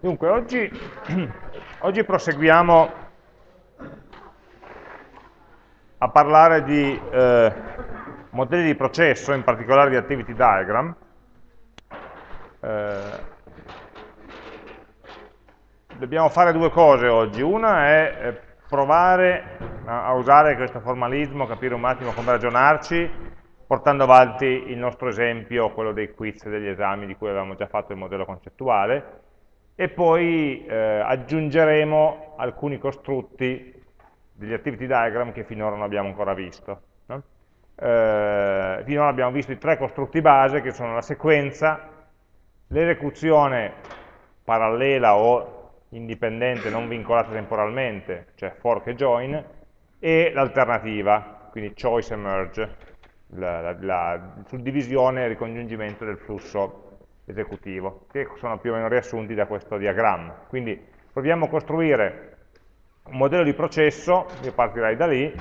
Dunque, oggi, oggi, proseguiamo a parlare di eh, modelli di processo, in particolare di activity diagram. Eh, dobbiamo fare due cose oggi. Una è eh, provare a, a usare questo formalismo, capire un attimo come ragionarci, portando avanti il nostro esempio, quello dei quiz e degli esami di cui avevamo già fatto il modello concettuale, e poi eh, aggiungeremo alcuni costrutti degli activity diagram che finora non abbiamo ancora visto. No? Eh, finora abbiamo visto i tre costrutti base che sono la sequenza, l'esecuzione parallela o indipendente, non vincolata temporalmente, cioè fork e join, e l'alternativa, quindi choice e merge, la, la, la suddivisione e ricongiungimento del flusso esecutivo, che sono più o meno riassunti da questo diagramma. Quindi proviamo a costruire un modello di processo, io partirei da lì,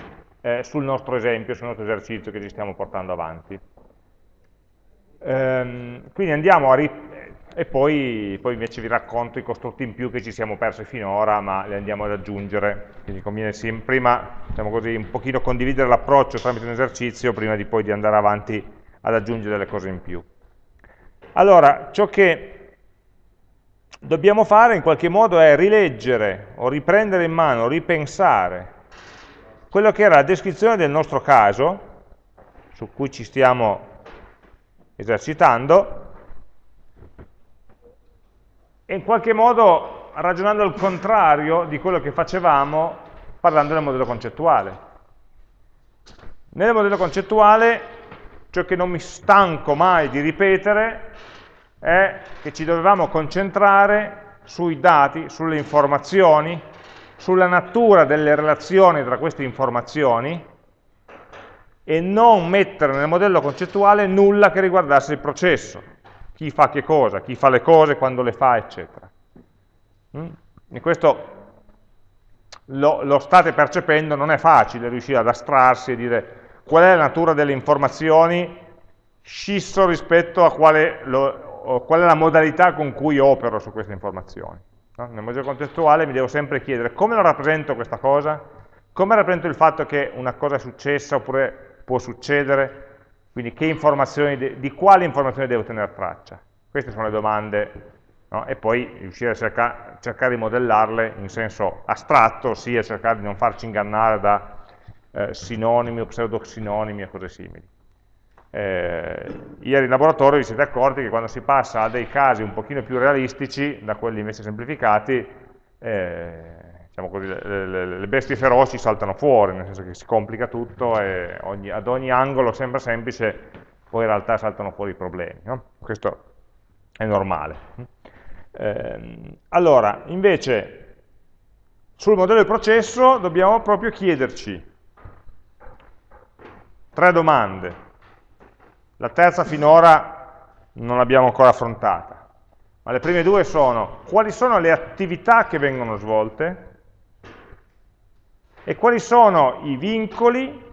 eh, sul nostro esempio, sul nostro esercizio che ci stiamo portando avanti. Ehm, quindi andiamo a e poi, poi, invece vi racconto i costrutti in più che ci siamo persi finora, ma li andiamo ad aggiungere. Quindi conviene prima, diciamo così, un pochino condividere l'approccio tramite un esercizio prima di poi di andare avanti ad aggiungere delle cose in più. Allora, ciò che dobbiamo fare in qualche modo è rileggere o riprendere in mano, ripensare quello che era la descrizione del nostro caso, su cui ci stiamo esercitando, e in qualche modo ragionando al contrario di quello che facevamo parlando del modello concettuale. Nel modello concettuale ciò che non mi stanco mai di ripetere è che ci dovevamo concentrare sui dati, sulle informazioni, sulla natura delle relazioni tra queste informazioni e non mettere nel modello concettuale nulla che riguardasse il processo, chi fa che cosa, chi fa le cose, quando le fa, eccetera. Mm? E questo lo, lo state percependo, non è facile riuscire ad astrarsi e dire qual è la natura delle informazioni scisso rispetto a quale, lo, qual è la modalità con cui opero su queste informazioni. No? Nel modello contestuale mi devo sempre chiedere come lo rappresento questa cosa, come rappresento il fatto che una cosa è successa oppure può succedere, quindi di quali informazioni devo tenere traccia. Queste sono le domande, no? e poi riuscire a cerca, cercare di modellarle in senso astratto, ossia cercare di non farci ingannare da eh, sinonimi o pseudosinonimi e cose simili. Eh, ieri in laboratorio vi siete accorti che quando si passa a dei casi un pochino più realistici, da quelli invece semplificati, eh, diciamo così, le, le, le, bestie feroci saltano fuori, nel senso che si complica tutto e ogni, ad ogni angolo sembra semplice, poi in realtà saltano fuori i problemi. No? Questo è normale. Eh, allora, invece, sul modello di processo dobbiamo proprio chiederci Tre domande. La terza finora non l'abbiamo ancora affrontata, ma le prime due sono quali sono le attività che vengono svolte e quali sono i vincoli,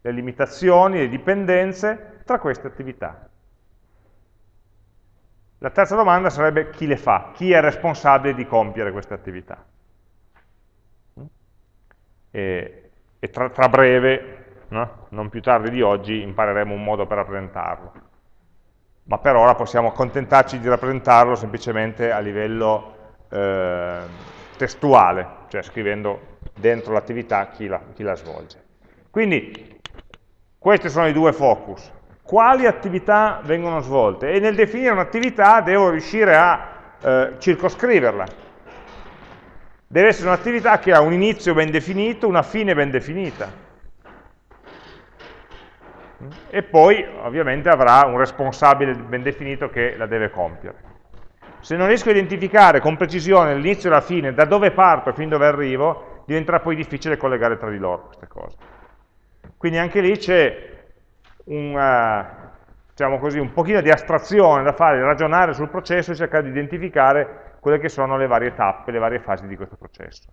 le limitazioni, le dipendenze tra queste attività. La terza domanda sarebbe chi le fa, chi è responsabile di compiere queste attività. E, e tra, tra breve no? non più tardi di oggi impareremo un modo per rappresentarlo. Ma per ora possiamo accontentarci di rappresentarlo semplicemente a livello eh, testuale, cioè scrivendo dentro l'attività chi, chi la svolge. Quindi questi sono i due focus. Quali attività vengono svolte? E nel definire un'attività devo riuscire a eh, circoscriverla. Deve essere un'attività che ha un inizio ben definito, una fine ben definita e poi ovviamente avrà un responsabile ben definito che la deve compiere. Se non riesco a identificare con precisione l'inizio e la fine, da dove parto e fin dove arrivo, diventerà poi difficile collegare tra di loro queste cose. Quindi anche lì c'è un, uh, diciamo così, un pochino di astrazione da fare, ragionare sul processo e cercare di identificare quelle che sono le varie tappe, le varie fasi di questo processo.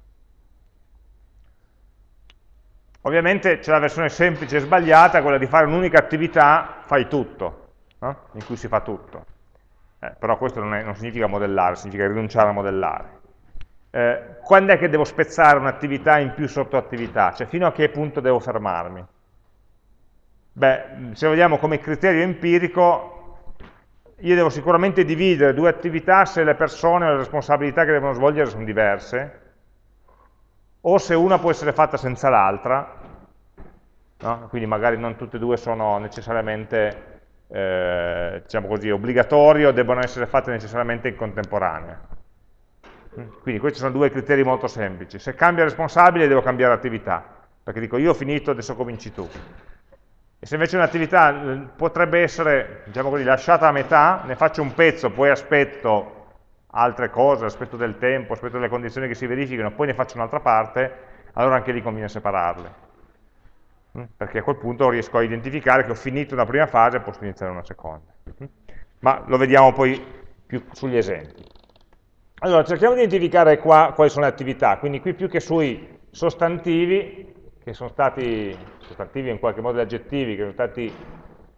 Ovviamente c'è la versione semplice e sbagliata, quella di fare un'unica attività, fai tutto, no? in cui si fa tutto. eh, però questo non, è, non, significa modellare, significa rinunciare a modellare. Eh, quando è che devo spezzare un'attività in più sottoattività? Cioè fino a che punto devo fermarmi? Beh, se vogliamo come criterio empirico, io devo sicuramente dividere due attività se le persone o le responsabilità che devono svolgere sono diverse, o se una può essere fatta senza l'altra, no? quindi magari non tutte e due sono necessariamente eh, diciamo così, obbligatorie o debbono essere fatte necessariamente in contemporanea. Quindi questi sono due criteri molto semplici. Se cambia responsabile devo cambiare attività, perché dico io ho finito, adesso cominci tu. E se invece un'attività eh, potrebbe essere, diciamo così, lasciata a metà, ne faccio un pezzo, poi aspetto altre cose, aspetto del tempo, aspetto delle condizioni che si verificano, poi ne faccio un'altra parte, allora anche lì conviene separarle. Mm? Perché a quel punto riesco a identificare che ho finito una prima fase e posso iniziare una seconda. Mm? Ma lo vediamo poi più sugli esempi. Allora, cerchiamo di identificare qua quali sono le attività, quindi qui più che sui sostantivi, che sono stati, sostantivi in qualche modo aggettivi, che sono stati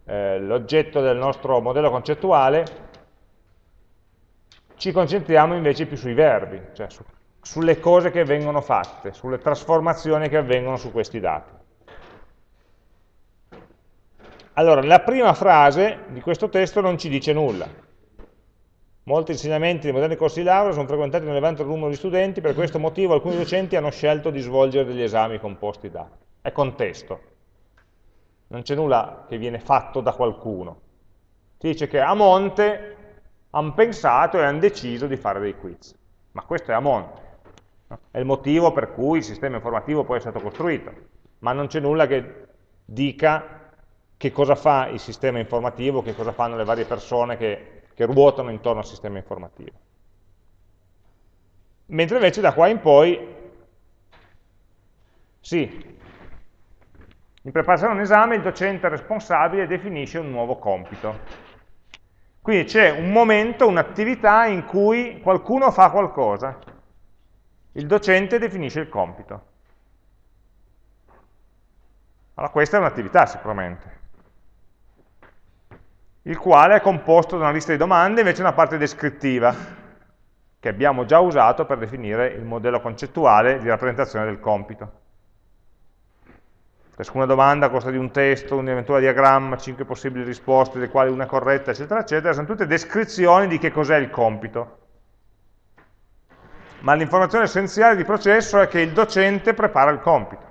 eh, l'oggetto del nostro modello concettuale, ci concentriamo invece più sui verbi, cioè su, sulle cose che vengono fatte, sulle trasformazioni che avvengono su questi dati. Allora, la prima frase di questo testo non ci dice nulla. Molti insegnamenti dei moderni corsi di laurea sono frequentati da un elevante numero di studenti, per questo motivo alcuni docenti hanno scelto di svolgere degli esami composti da. È contesto. Non c'è nulla che viene fatto da qualcuno. Ti dice che a monte hanno pensato e hanno deciso di fare dei quiz. Ma questo è a monte. È il motivo per cui il sistema informativo poi è stato costruito. Ma non c'è nulla che dica che cosa fa il sistema informativo, che cosa fanno le varie persone che, che ruotano intorno al sistema informativo. Mentre invece da qua in poi, sì, in preparazione a un esame il docente responsabile definisce un nuovo compito. Quindi c'è un momento, un'attività in cui qualcuno fa qualcosa. Il docente definisce il compito. Allora questa è un'attività sicuramente, il quale è composto da una lista di domande e invece una parte descrittiva, che abbiamo già usato per definire il modello concettuale di rappresentazione del compito. Ciascuna domanda costa di un testo, un eventuale diagramma, 5 possibili risposte, delle quali una corretta, eccetera, eccetera, sono tutte descrizioni di che cos'è il compito. Ma l'informazione essenziale di processo è che il docente prepara il compito.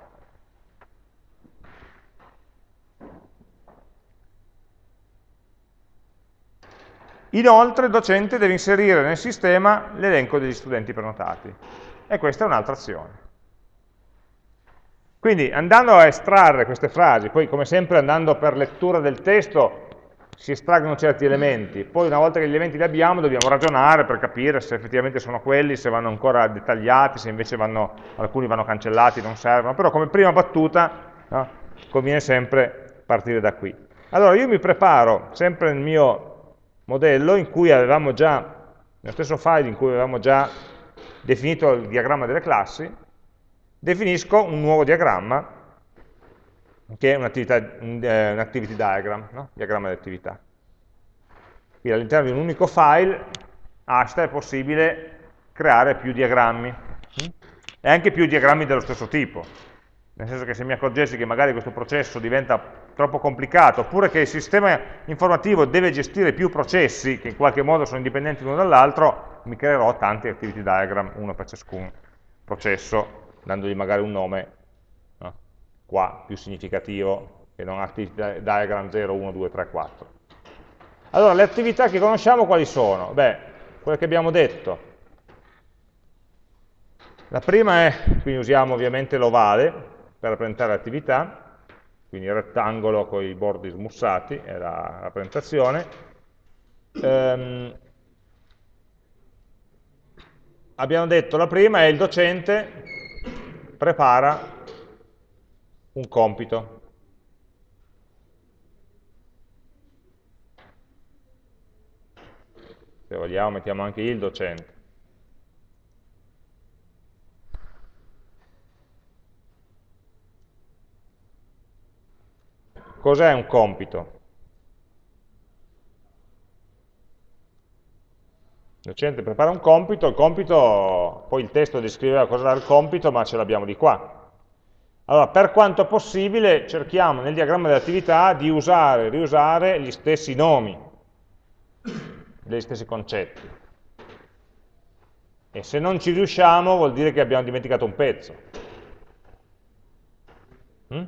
Inoltre il docente deve inserire nel sistema l'elenco degli studenti prenotati. E questa è un'altra azione. Quindi andando a estrarre queste frasi, poi come sempre andando per lettura del testo si estraggono certi elementi, poi una volta che gli elementi li abbiamo dobbiamo ragionare per capire se effettivamente sono quelli, se vanno ancora dettagliati, se invece vanno, alcuni vanno cancellati, non servono, però come prima battuta no, conviene sempre partire da qui. Allora io mi preparo sempre nel mio modello in cui avevamo già, nello stesso file in cui avevamo già definito il diagramma delle classi, definisco un nuovo diagramma, che è un, eh, un activity diagram, no? diagramma di attività. Quindi all'interno di un unico file, hashta, è possibile creare più diagrammi, mm? e anche più diagrammi dello stesso tipo. Nel senso che se mi accorgessi che magari questo processo diventa troppo complicato, oppure che il sistema informativo deve gestire più processi che in qualche modo sono indipendenti l'uno dall'altro, mi creerò tanti activity diagram, uno per ciascun processo dandogli magari un nome no? qua più significativo che non activity diagram 0, 1, 2, 3, 4. Allora, le attività che conosciamo quali sono? Beh, quelle che abbiamo detto. La prima è, quindi usiamo ovviamente l'ovale per rappresentare l'attività, quindi il rettangolo con i bordi smussati è la rappresentazione. Ehm, abbiamo detto la prima è il docente prepara un compito. Se vogliamo mettiamo anche il docente. Cos'è un compito? Docente prepara un compito, il compito, poi il testo descriveva cosa era il compito, ma ce l'abbiamo di qua. Allora, per quanto possibile, cerchiamo nel diagramma dell'attività di usare e riusare gli stessi nomi, degli stessi concetti. E se non ci riusciamo vuol dire che abbiamo dimenticato un pezzo. Mm?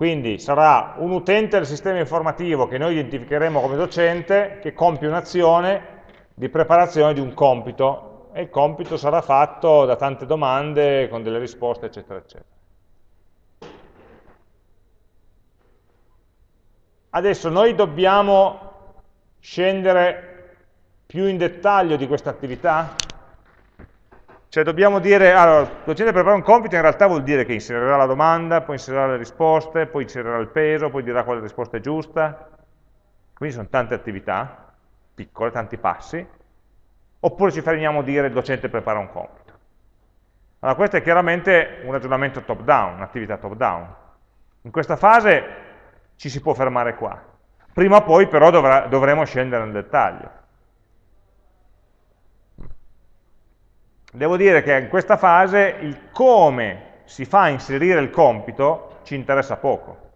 Quindi sarà un utente del sistema informativo che noi identificheremo come docente che compie un'azione di preparazione di un compito e il compito sarà fatto da tante domande con delle risposte eccetera eccetera. Adesso noi dobbiamo scendere più in dettaglio di questa attività? Cioè dobbiamo dire, allora, il docente prepara un compito in realtà vuol dire che inserirà la domanda, poi inserirà le risposte, poi inserirà il peso, poi dirà quale risposta è giusta. Quindi sono tante attività, piccole, tanti passi. Oppure ci fermiamo a dire il docente prepara un compito. Allora questo è chiaramente un ragionamento top down, un'attività top down. In questa fase ci si può fermare qua. Prima o poi però dovrà, dovremo scendere nel dettaglio. Devo dire che in questa fase il come si fa a inserire il compito ci interessa poco,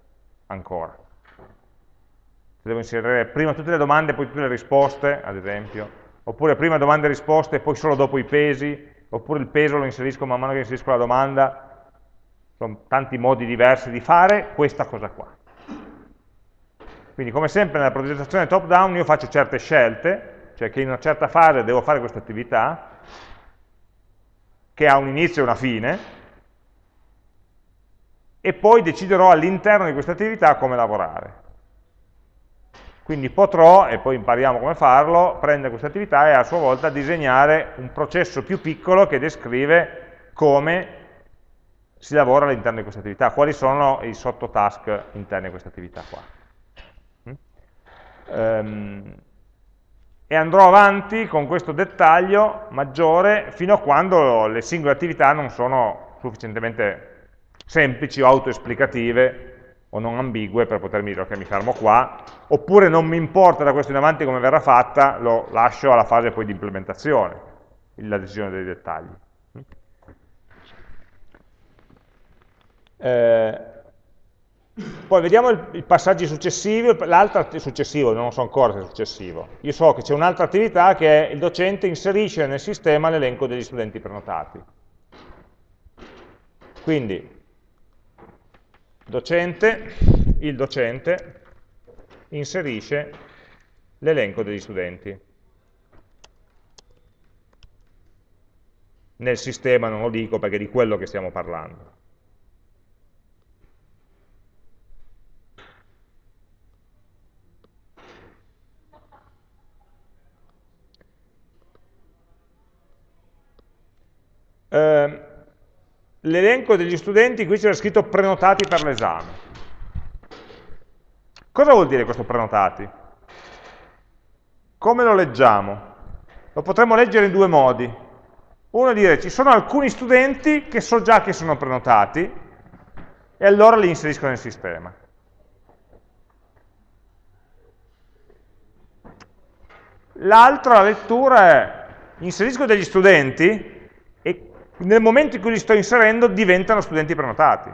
ancora. Devo inserire prima tutte le domande e poi tutte le risposte, ad esempio, oppure prima domande e risposte e poi solo dopo i pesi, oppure il peso lo inserisco man mano che inserisco la domanda. Sono tanti modi diversi di fare questa cosa qua. Quindi come sempre nella progettazione top down io faccio certe scelte, cioè che in una certa fase devo fare questa attività, che ha un inizio e una fine, e poi deciderò all'interno di questa attività come lavorare. Quindi potrò, e poi impariamo come farlo, prendere questa attività e a sua volta disegnare un processo più piccolo che descrive come si lavora all'interno di questa attività, quali sono i sottotask interni a questa attività qua. Um, e andrò avanti con questo dettaglio maggiore fino a quando le singole attività non sono sufficientemente semplici o autoesplicative o non ambigue per potermi dire ok mi fermo qua, oppure non mi importa da questo in avanti come verrà fatta, lo lascio alla fase poi di implementazione, la decisione dei dettagli. Eh, poi vediamo i passaggi successivi, l'altro successivo, non so ancora se è successivo. Io so che c'è un'altra attività che è il docente inserisce nel sistema l'elenco degli studenti prenotati. Quindi, docente, il docente inserisce l'elenco degli studenti. Nel sistema non lo dico perché è di quello che stiamo parlando. Eh, l'elenco degli studenti, qui c'era scritto prenotati per l'esame. Cosa vuol dire questo prenotati? Come lo leggiamo? Lo potremmo leggere in due modi. Uno è dire ci sono alcuni studenti che so già che sono prenotati e allora li inserisco nel sistema. L'altra lettura è inserisco degli studenti nel momento in cui li sto inserendo diventano studenti prenotati.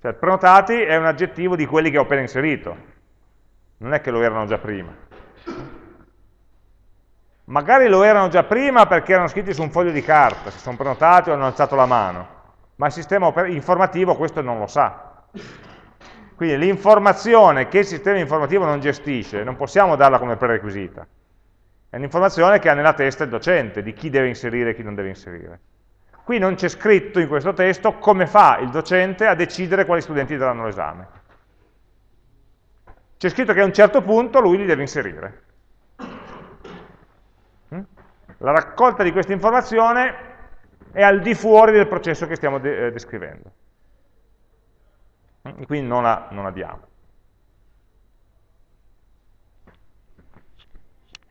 Cioè, prenotati è un aggettivo di quelli che ho appena inserito, non è che lo erano già prima. Magari lo erano già prima perché erano scritti su un foglio di carta, si sono prenotati o hanno alzato la mano, ma il sistema informativo questo non lo sa. Quindi l'informazione che il sistema informativo non gestisce, non possiamo darla come prerequisita. È un'informazione che ha nella testa il docente, di chi deve inserire e chi non deve inserire. Qui non c'è scritto in questo testo come fa il docente a decidere quali studenti daranno l'esame. C'è scritto che a un certo punto lui li deve inserire. Mm? La raccolta di questa informazione è al di fuori del processo che stiamo de eh, descrivendo. Mm? Quindi non la, non la diamo.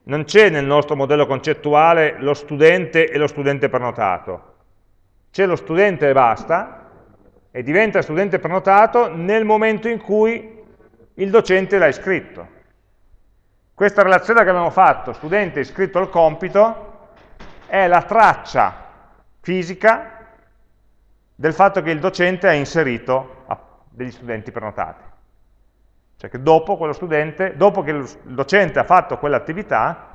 Non c'è nel nostro modello concettuale lo studente e lo studente prenotato, c'è lo studente e basta, e diventa studente prenotato nel momento in cui il docente l'ha iscritto. Questa relazione che abbiamo fatto, studente iscritto al compito, è la traccia fisica del fatto che il docente ha inserito degli studenti prenotati. Cioè che dopo, dopo che il docente ha fatto quell'attività,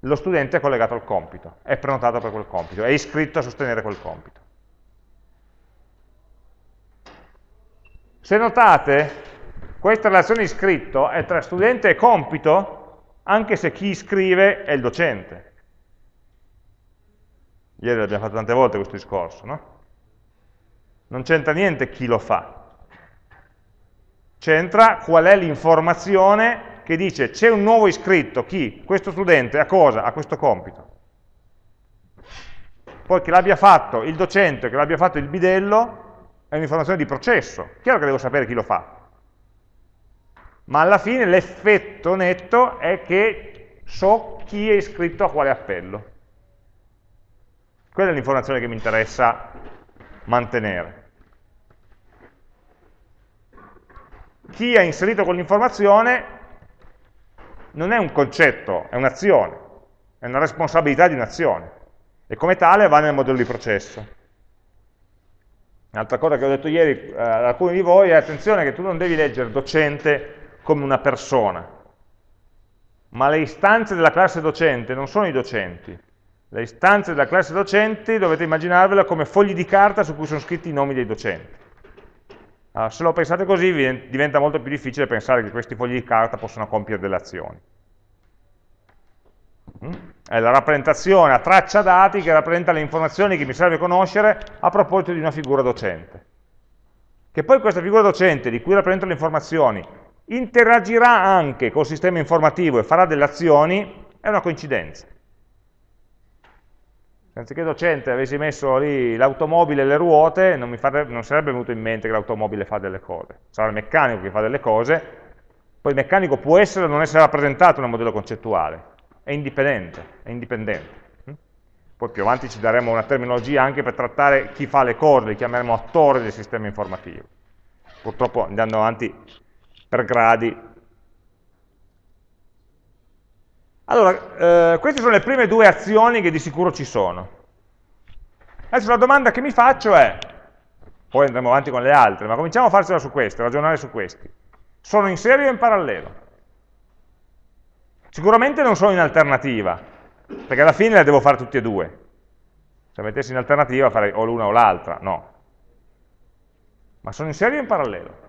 lo studente è collegato al compito, è prenotato per quel compito, è iscritto a sostenere quel compito. Se notate, questa relazione iscritto è tra studente e compito, anche se chi scrive è il docente. Ieri l'abbiamo fatto tante volte questo discorso, no? Non c'entra niente chi lo fa. C'entra qual è l'informazione che dice c'è un nuovo iscritto, chi? Questo studente, a cosa? A questo compito. Poi che l'abbia fatto il docente, che l'abbia fatto il bidello, è un'informazione di processo. Chiaro che devo sapere chi lo fa. Ma alla fine l'effetto netto è che so chi è iscritto a quale appello. Quella è l'informazione che mi interessa mantenere. Chi ha inserito quell'informazione non è un concetto, è un'azione, è una responsabilità di un'azione e come tale va nel modello di processo. Un'altra cosa che ho detto ieri eh, ad alcuni di voi è attenzione che tu non devi leggere docente come una persona, ma le istanze della classe docente non sono i docenti. Le istanze della classe docenti dovete immaginarvela come fogli di carta su cui sono scritti i nomi dei docenti. Allora, se lo pensate così diventa molto più difficile pensare che questi fogli di carta possano compiere delle azioni. Mm? È la rappresentazione a traccia dati che rappresenta le informazioni che mi serve conoscere a proposito di una figura docente. Che poi questa figura docente di cui rappresento le informazioni interagirà anche col sistema informativo e farà delle azioni, è una coincidenza. Anziché docente avessi messo lì l'automobile e le ruote, non, farebbe, non sarebbe venuto in mente che l'automobile fa delle cose. Sarà il meccanico che fa delle cose, poi il meccanico può essere o non essere rappresentato nel modello concettuale, è indipendente, è indipendente. Mm? Poi più avanti ci daremo una terminologia anche per trattare chi fa le cose, li chiameremo attori del sistema informativo. Purtroppo andando avanti per gradi. Allora, eh, queste sono le prime due azioni che di sicuro ci sono. Adesso la domanda che mi faccio è, poi andremo avanti con le altre, ma cominciamo a farcela su queste, ragionare su questi. Sono in serie o in parallelo? Sicuramente non sono in alternativa, perché alla fine le devo fare tutte e due. Se mettessi in alternativa farei o l'una o l'altra, no. Ma sono in serie o in parallelo?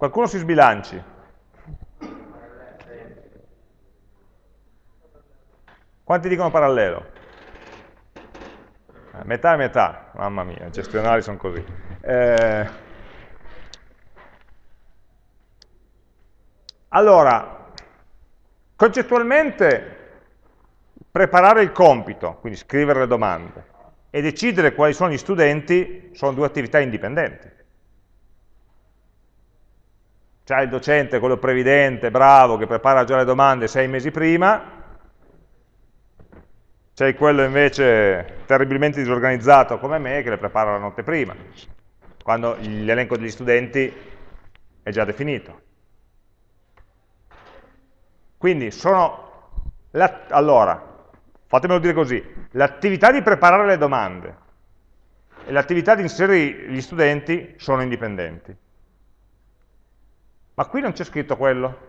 Qualcuno si sbilanci? Quanti dicono parallelo? Eh, metà e metà, mamma mia, i gestionali sono così. Eh, allora, concettualmente preparare il compito, quindi scrivere le domande, e decidere quali sono gli studenti sono due attività indipendenti. C'è il docente, quello previdente, bravo, che prepara già le domande sei mesi prima, c'è quello invece terribilmente disorganizzato come me che le prepara la notte prima, quando l'elenco degli studenti è già definito. Quindi sono, allora, fatemelo dire così, l'attività di preparare le domande e l'attività di inserire gli studenti sono indipendenti. Ma qui non c'è scritto quello.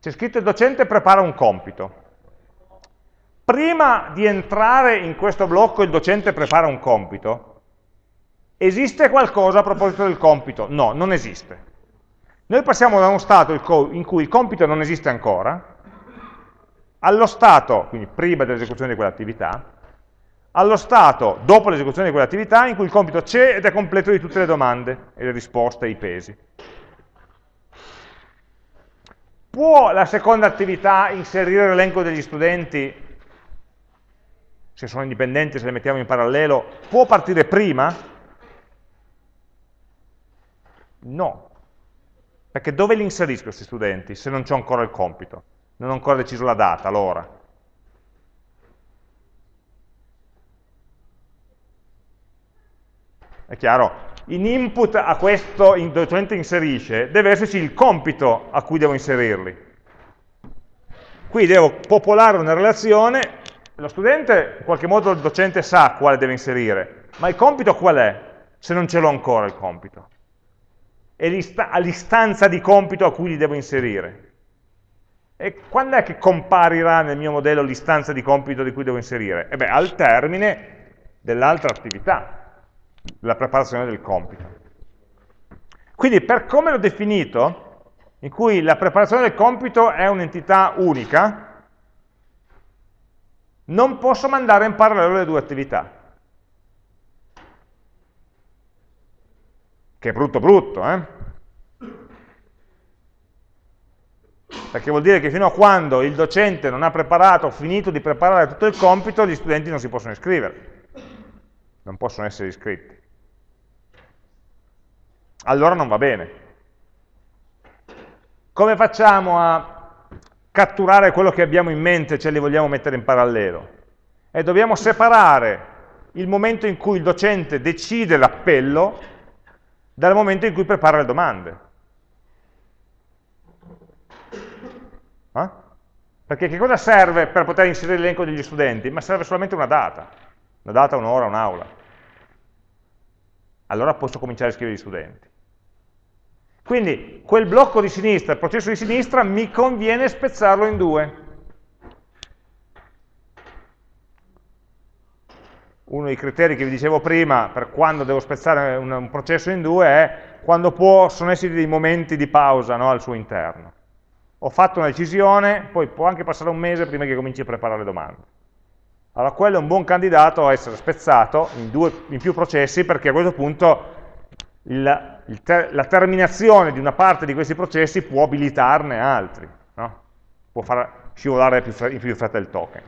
C'è scritto il docente prepara un compito. Prima di entrare in questo blocco il docente prepara un compito, esiste qualcosa a proposito del compito? No, non esiste. Noi passiamo da uno stato in cui il compito non esiste ancora, allo stato, quindi prima dell'esecuzione di quell'attività, allo stato, dopo l'esecuzione di quell'attività, in cui il compito c'è ed è completo di tutte le domande e le risposte e i pesi. Può la seconda attività inserire l'elenco degli studenti, se sono indipendenti, se le mettiamo in parallelo, può partire prima? No. Perché dove li inserisco questi studenti se non c'è ancora il compito? Non ho ancora deciso la data, l'ora. È chiaro? In input a questo in docente inserisce deve esserci il compito a cui devo inserirli. Qui devo popolare una relazione, lo studente in qualche modo il docente sa quale deve inserire, ma il compito qual è? Se non ce l'ho ancora il compito. È l'istanza di compito a cui li devo inserire. E quando è che comparirà nel mio modello l'istanza di compito di cui devo inserire? E beh, al termine dell'altra attività, della preparazione del compito. Quindi per come l'ho definito, in cui la preparazione del compito è un'entità unica, non posso mandare in parallelo le due attività. Che è brutto brutto, eh? Perché vuol dire che fino a quando il docente non ha preparato, finito di preparare tutto il compito, gli studenti non si possono iscrivere. Non possono essere iscritti. Allora non va bene. Come facciamo a catturare quello che abbiamo in mente ce li vogliamo mettere in parallelo? E dobbiamo separare il momento in cui il docente decide l'appello dal momento in cui prepara le domande. Eh? Perché che cosa serve per poter inserire l'elenco degli studenti? Ma serve solamente una data, una data, un'ora, un'aula. Allora posso cominciare a scrivere gli studenti. Quindi quel blocco di sinistra, il processo di sinistra, mi conviene spezzarlo in due. Uno dei criteri che vi dicevo prima per quando devo spezzare un, processo in due è quando possono esserci dei momenti di pausa no, al suo interno. Ho fatto una decisione, poi può anche passare un mese prima che cominci a preparare le domande. Allora quello è un buon candidato a essere spezzato in, due, in più processi perché a questo punto il, ter la terminazione di una parte di questi processi può abilitarne altri, no? può far scivolare più in più fretta il token.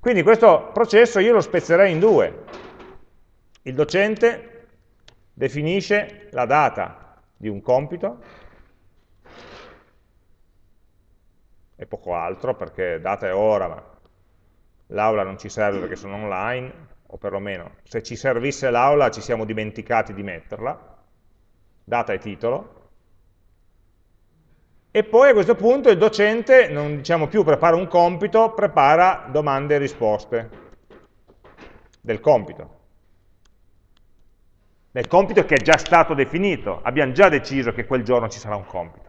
Quindi questo processo io lo spezzerei in due. Il docente definisce la data di un compito, e poco altro, perché data è ora, ma l'aula non ci serve perché sono online, o perlomeno se ci servisse l'aula ci siamo dimenticati di metterla, data e titolo, e poi a questo punto il docente non diciamo più prepara un compito, prepara domande e risposte del compito. Del compito che è già stato definito, abbiamo già deciso che quel giorno ci sarà un compito.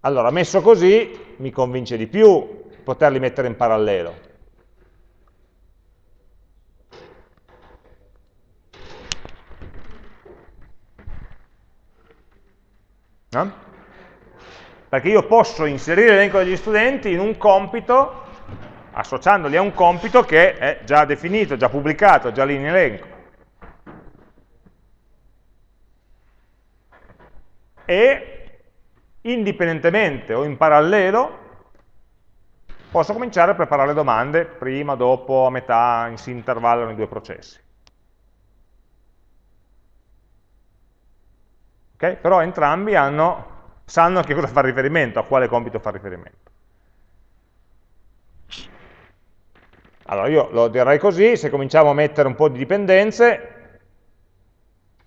Allora, messo così, mi convince di più poterli mettere in parallelo. No? Perché io posso inserire l'elenco degli studenti in un compito, associandoli a un compito che è già definito, già pubblicato, già lì in elenco. E indipendentemente o in parallelo posso cominciare a preparare domande prima, dopo, a metà, si intervallano i due processi. Okay? Però entrambi hanno, sanno a che cosa fa riferimento, a quale compito fa riferimento. Allora io lo direi così, se cominciamo a mettere un po' di dipendenze,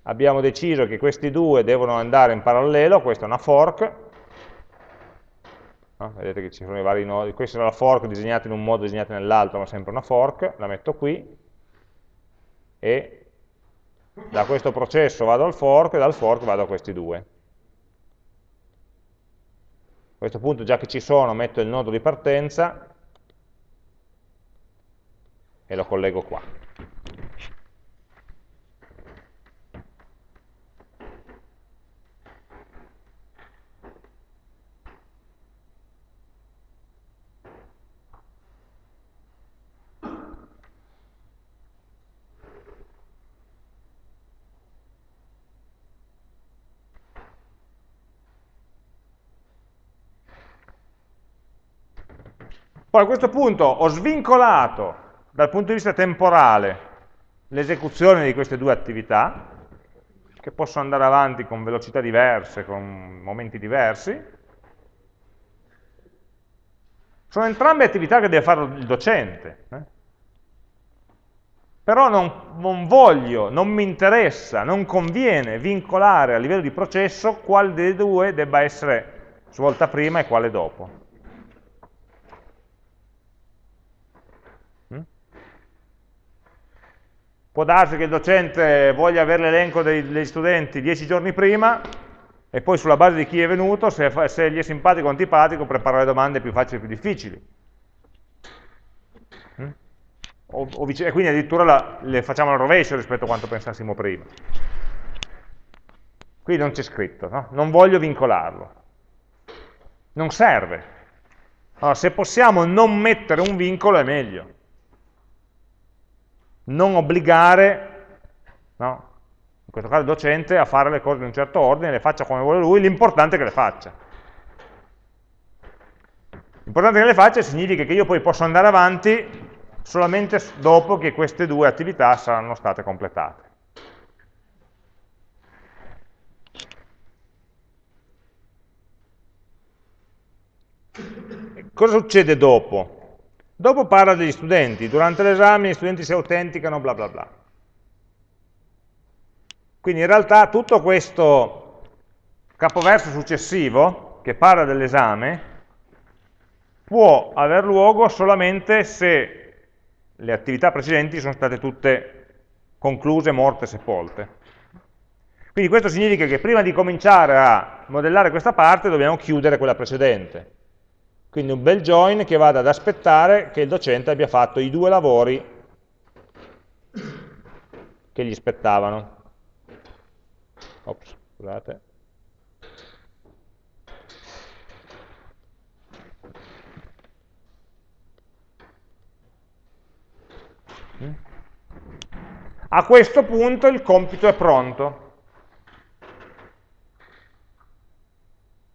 abbiamo deciso che questi due devono andare in parallelo, questa è una fork, no? vedete che ci sono i vari nodi, questa è la fork disegnata in un modo, disegnata nell'altro, ma sempre una fork, la metto qui, e da questo processo vado al fork e dal fork vado a questi due. A questo punto, già che ci sono, metto il nodo di partenza e lo collego qua. Poi a questo punto ho svincolato dal punto di vista temporale l'esecuzione di queste due attività, che possono andare avanti con velocità diverse, con momenti diversi. Sono entrambe attività che deve fare il docente. Eh? Però non, non, voglio, non mi interessa, non conviene vincolare a livello di processo quale delle due debba essere svolta prima e quale dopo. Può darsi che il docente voglia avere l'elenco degli studenti dieci giorni prima e poi sulla base di chi è venuto, se, se gli è simpatico o antipatico, prepara le domande più facili e più difficili. Mm? O, o e quindi addirittura la, le facciamo al rovescio rispetto a quanto pensassimo prima. Qui non c'è scritto, no? non voglio vincolarlo. Non serve. Allora, se possiamo non mettere un vincolo è meglio non obbligare, no? in questo caso il docente, a fare le cose in un certo ordine, le faccia come vuole lui, l'importante è che le faccia. L'importante che le faccia significa che io poi posso andare avanti solamente dopo che queste due attività saranno state completate. Cosa succede dopo? Dopo parla degli studenti, durante l'esame gli studenti si autenticano, bla bla bla. Quindi in realtà tutto questo capoverso successivo, che parla dell'esame, può aver luogo solamente se le attività precedenti sono state tutte concluse, morte, sepolte. Quindi questo significa che prima di cominciare a modellare questa parte dobbiamo chiudere quella precedente. Quindi un bel join che vada ad aspettare che il docente abbia fatto i due lavori che gli spettavano. Ops, scusate. A questo punto il compito è pronto.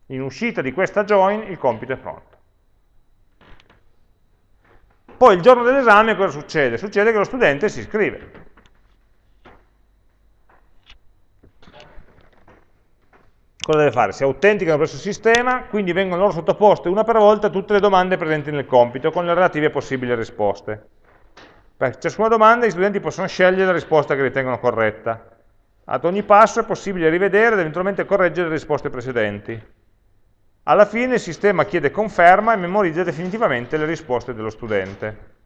In uscita di questa join il compito è pronto. Poi il giorno dell'esame cosa succede? Succede che lo studente si iscrive. Cosa deve fare? Si autenticano presso il sistema, quindi vengono loro sottoposte una per volta tutte le domande presenti nel compito, con le relative possibili risposte. Per ciascuna domanda gli studenti possono scegliere la risposta che ritengono corretta. Ad ogni passo è possibile rivedere ed eventualmente correggere le risposte precedenti. Alla fine il sistema chiede conferma e memorizza definitivamente le risposte dello studente.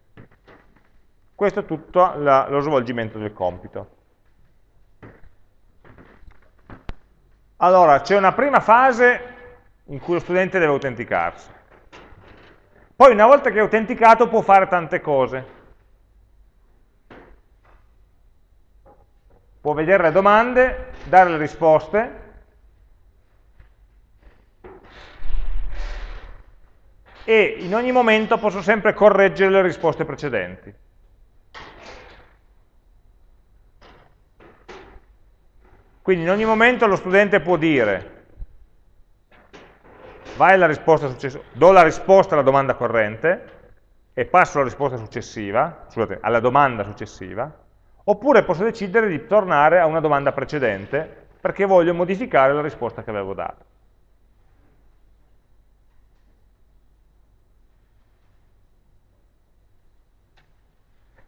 Questo è tutto la, lo svolgimento del compito. Allora, c'è una prima fase in cui lo studente deve autenticarsi. Poi una volta che è autenticato può fare tante cose. Può vedere le domande, dare le risposte, e in ogni momento posso sempre correggere le risposte precedenti. Quindi in ogni momento lo studente può dire vai alla risposta successiva, do la risposta alla domanda corrente e passo alla risposta successiva, scusate, alla domanda successiva, oppure posso decidere di tornare a una domanda precedente perché voglio modificare la risposta che avevo dato.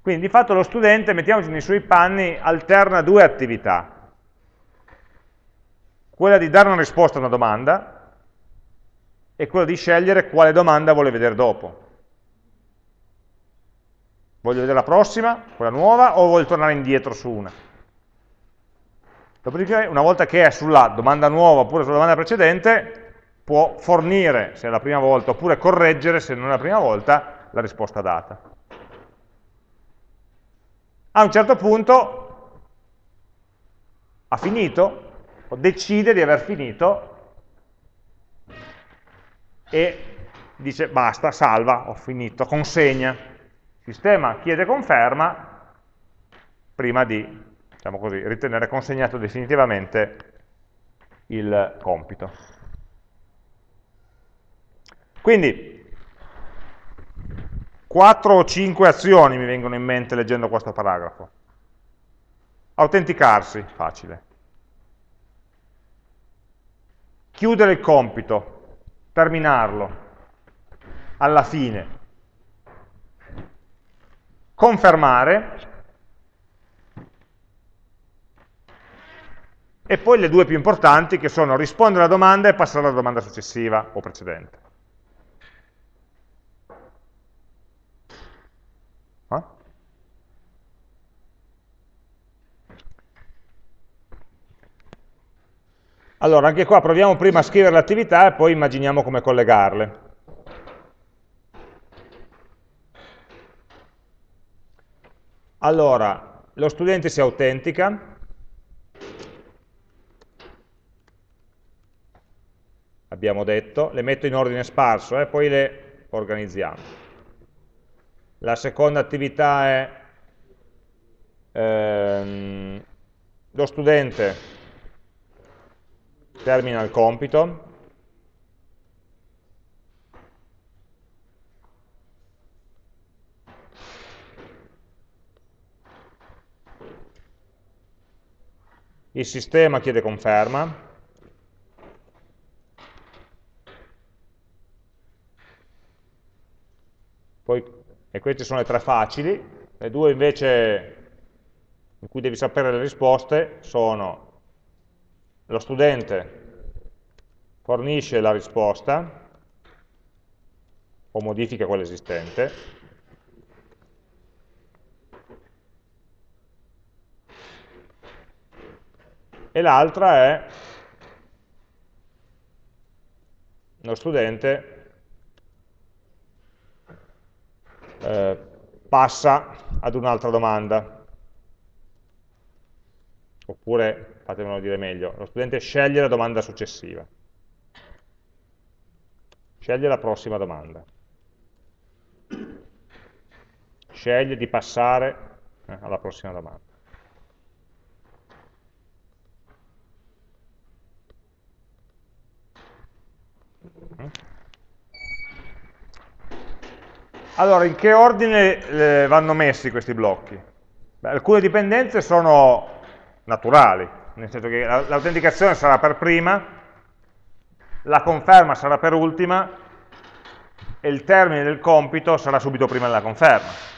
Quindi di fatto lo studente, mettiamoci nei suoi panni, alterna due attività. Quella di dare una risposta a una domanda e quella di scegliere quale domanda vuole vedere dopo. Voglio vedere la prossima, quella nuova, o voglio tornare indietro su una? Dopodiché, una volta che è sulla domanda nuova oppure sulla domanda precedente, può fornire, se è la prima volta, oppure correggere, se non è la prima volta, la risposta data. A un certo punto ha finito, o decide di aver finito, e dice basta, salva, ho finito, consegna. Il sistema chiede conferma prima di, diciamo così, ritenere consegnato definitivamente il compito. Quindi 4 o 5 azioni mi vengono in mente leggendo questo paragrafo. Autenticarsi, facile. Chiudere il compito, terminarlo, alla fine. Confermare, e poi le due più importanti che sono rispondere alla domanda e passare alla domanda successiva o precedente. Allora, anche qua proviamo prima a scrivere le attività e poi immaginiamo come collegarle. Allora, lo studente si autentica, abbiamo detto, le metto in ordine sparso e eh, poi le organizziamo. La seconda attività è ehm, lo studente termina il compito, il sistema chiede conferma, Poi, e queste sono le tre facili, le due invece in cui devi sapere le risposte sono lo studente fornisce la risposta o modifica quella esistente, e l'altra è lo studente eh, passa ad un'altra domanda. Oppure, fatemelo dire meglio, lo studente sceglie la domanda successiva. Sceglie la prossima domanda. Sceglie di passare eh, alla prossima domanda. Mm. Allora, in che ordine eh, vanno messi questi blocchi? Beh, alcune dipendenze sono naturali, nel senso che l'autenticazione sarà per prima, la conferma sarà per ultima e il termine del compito sarà subito prima della conferma.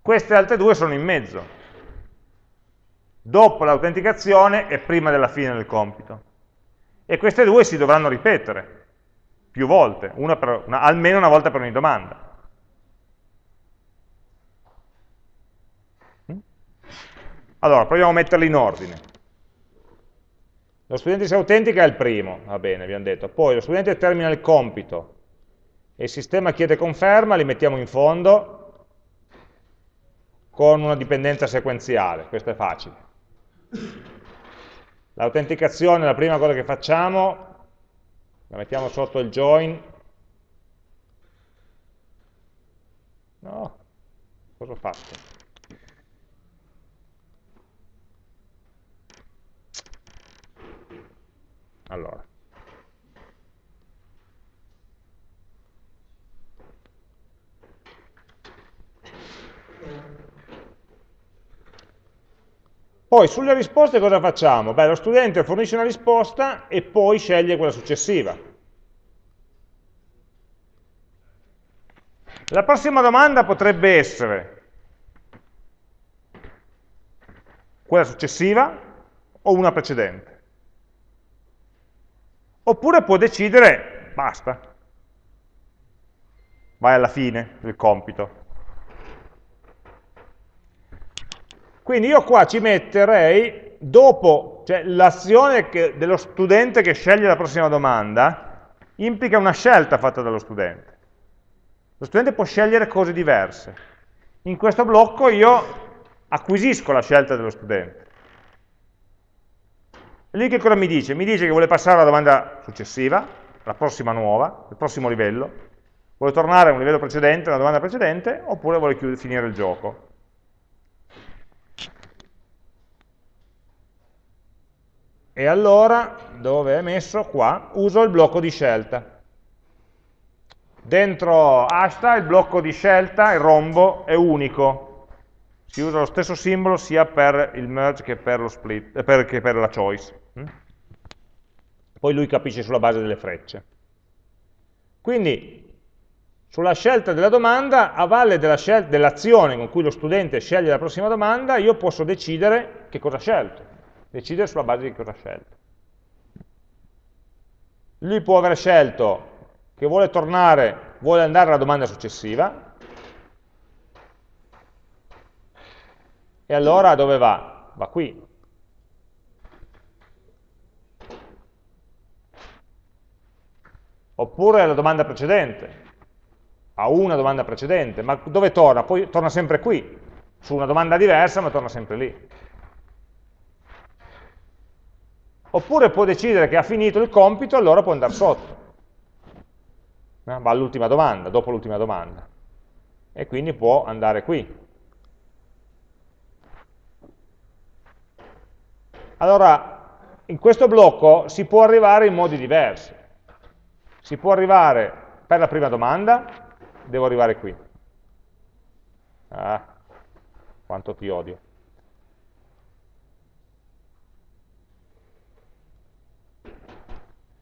Queste altre due sono in mezzo, dopo l'autenticazione e prima della fine del compito. E queste due si dovranno ripetere più volte, una per, una, almeno una volta per ogni domanda. Allora, proviamo a metterli in ordine. Lo studente si autentica è il primo, va bene, abbiamo detto. Poi lo studente termina il compito e il sistema chiede conferma, li mettiamo in fondo con una dipendenza sequenziale, questo è facile. L'autenticazione, la prima cosa che facciamo la mettiamo sotto il join, no, cosa ho fatto? Allora, Poi sulle risposte cosa facciamo? Beh, lo studente fornisce una risposta e poi sceglie quella successiva. La prossima domanda potrebbe essere quella successiva o una precedente. Oppure può decidere, basta, vai alla fine del compito. Quindi io qua ci metterei, dopo, cioè l'azione dello studente che sceglie la prossima domanda, implica una scelta fatta dallo studente. Lo studente può scegliere cose diverse. In questo blocco io acquisisco la scelta dello studente. Lui che cosa mi dice? Mi dice che vuole passare alla domanda successiva, la prossima nuova, il prossimo livello, vuole tornare a un livello precedente, una domanda precedente, oppure vuole finire il gioco. E allora, dove è messo? Qua, uso il blocco di scelta. Dentro hasta il blocco di scelta, il rombo, è unico. Si usa lo stesso simbolo sia per il merge che per, split, eh, che per la choice. Poi lui capisce sulla base delle frecce. Quindi sulla scelta della domanda, a valle dell'azione dell con cui lo studente sceglie la prossima domanda, io posso decidere che cosa ha scelto, decidere sulla base di cosa ha scelto. Lui può aver scelto che vuole tornare, vuole andare alla domanda successiva, e allora dove va? Va qui. Oppure alla domanda precedente a una domanda precedente, ma dove torna? Poi torna sempre qui, su una domanda diversa, ma torna sempre lì. Oppure può decidere che ha finito il compito, allora può andare sotto. Va all'ultima domanda, dopo l'ultima domanda. E quindi può andare qui. Allora, in questo blocco si può arrivare in modi diversi. Si può arrivare per la prima domanda, devo arrivare qui. Ah, quanto ti odio.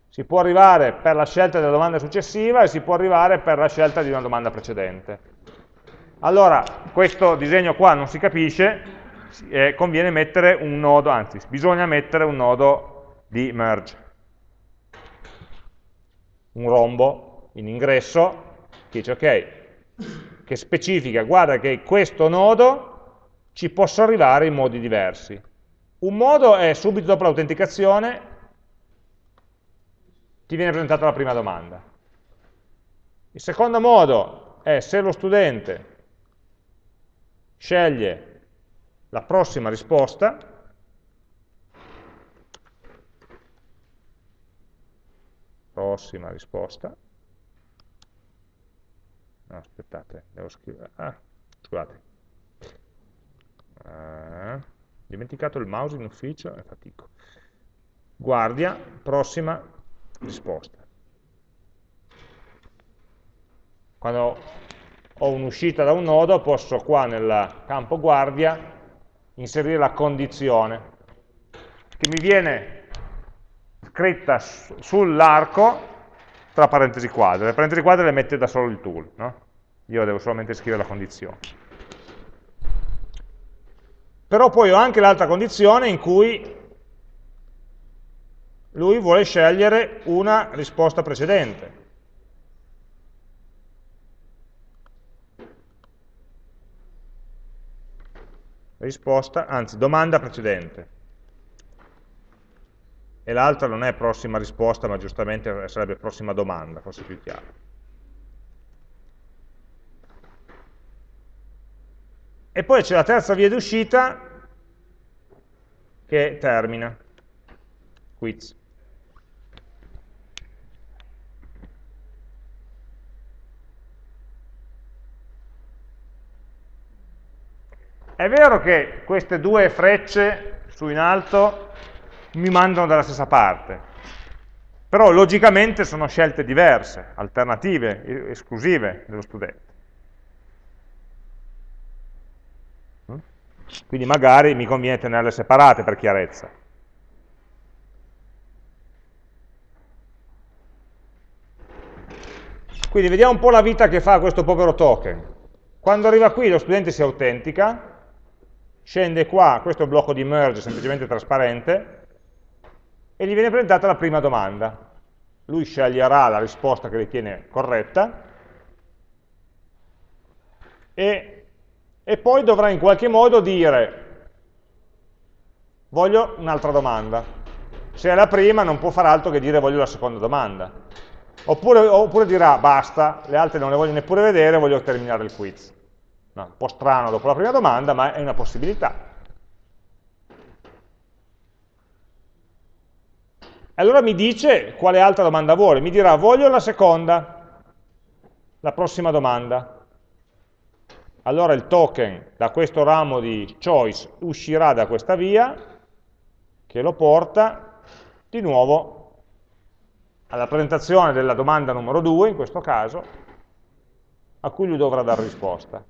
Si può arrivare per la scelta della domanda successiva e si può arrivare per la scelta di una domanda precedente. Allora, questo disegno qua non si capisce, eh, conviene mettere un nodo, anzi, bisogna mettere un nodo di merge. Un rombo in ingresso che dice ok, che specifica, guarda che questo nodo ci posso arrivare in modi diversi. Un modo è subito dopo l'autenticazione ti viene presentata la prima domanda. Il secondo modo è se lo studente sceglie la prossima risposta, prossima risposta, no, aspettate, devo scrivere, ah, scusate, ah, dimenticato il mouse in ufficio e fatico. Guardia, prossima risposta. Quando ho un'uscita da un nodo, posso qua nel campo guardia inserire la condizione che mi viene scritta sull'arco tra parentesi quadre. Le parentesi quadre le mette da solo il tool, no? Io devo solamente scrivere la condizione. Però poi ho anche l'altra condizione in cui lui vuole scegliere una risposta precedente. Risposta, anzi, domanda precedente e l'altra non è prossima risposta, ma giustamente sarebbe prossima domanda, forse più chiaro. E poi c'è la terza via d'uscita che termina, quiz. È vero che queste due frecce su in alto mi mandano dalla stessa parte. Però logicamente sono scelte diverse, alternative, esclusive dello studente. Mm? Quindi magari mi conviene tenerle separate per chiarezza. Quindi vediamo un po' la vita che fa questo povero token. Quando arriva qui lo studente si autentica, scende qua, questo è il blocco di merge semplicemente trasparente, e gli viene presentata la prima domanda. Lui sceglierà la risposta che ritiene corretta e, e poi dovrà in qualche modo dire voglio un'altra domanda. Se è la prima non può fare altro che dire voglio la seconda domanda. Oppure, oppure dirà basta, le altre non le voglio neppure vedere, voglio terminare il quiz. No, un po' strano dopo la prima domanda, ma è una possibilità. Allora mi dice quale altra domanda vuole, mi dirà voglio la seconda, la prossima domanda. Allora il token da questo ramo di choice uscirà da questa via, che lo porta di nuovo alla presentazione della domanda numero 2, in questo caso, a cui lui dovrà dare risposta.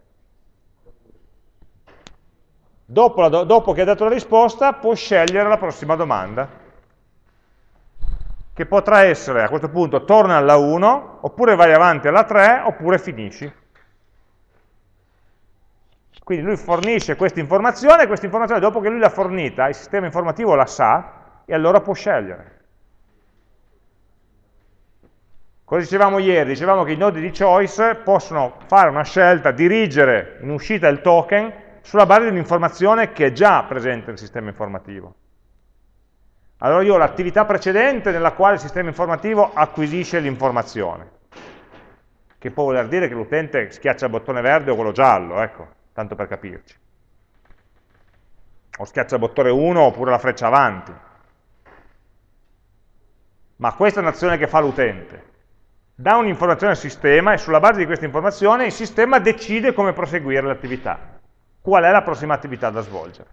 Dopo, la, dopo che ha dato la risposta può scegliere la prossima domanda, che potrà essere a questo punto torna alla 1, oppure vai avanti alla 3, oppure finisci. Quindi lui fornisce questa informazione, e questa informazione dopo che lui l'ha fornita, il sistema informativo la sa, e allora può scegliere. Cosa dicevamo ieri? Dicevamo che i nodi di choice possono fare una scelta, dirigere in uscita il token sulla base di un'informazione che è già presente nel sistema informativo. Allora io ho l'attività precedente nella quale il sistema informativo acquisisce l'informazione, che può voler dire che l'utente schiaccia il bottone verde o quello giallo, ecco, tanto per capirci. O schiaccia il bottone 1 oppure la freccia avanti. Ma questa è un'azione che fa l'utente. Dà un'informazione al sistema e sulla base di questa informazione il sistema decide come proseguire l'attività qual è la prossima attività da svolgere.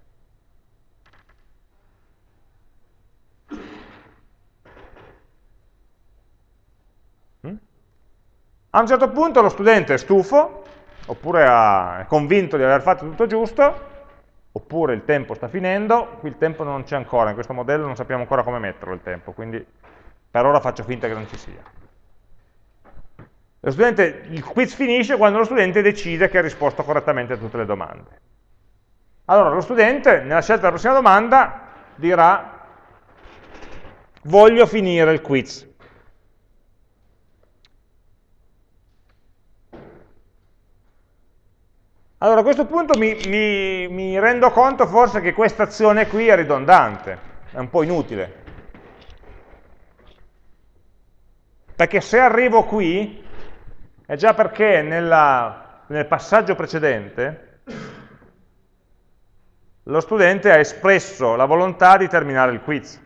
A un certo punto lo studente è stufo, oppure è convinto di aver fatto tutto giusto, oppure il tempo sta finendo, qui il tempo non c'è ancora, in questo modello non sappiamo ancora come metterlo il tempo, quindi per ora faccio finta che non ci sia. Studente, il quiz finisce quando lo studente decide che ha risposto correttamente a tutte le domande. Allora lo studente, nella scelta della prossima domanda, dirà voglio finire il quiz. Allora a questo punto mi, mi, mi rendo conto forse che questa azione qui è ridondante, è un po' inutile. Perché se arrivo qui, è già perché nella, nel passaggio precedente lo studente ha espresso la volontà di terminare il quiz.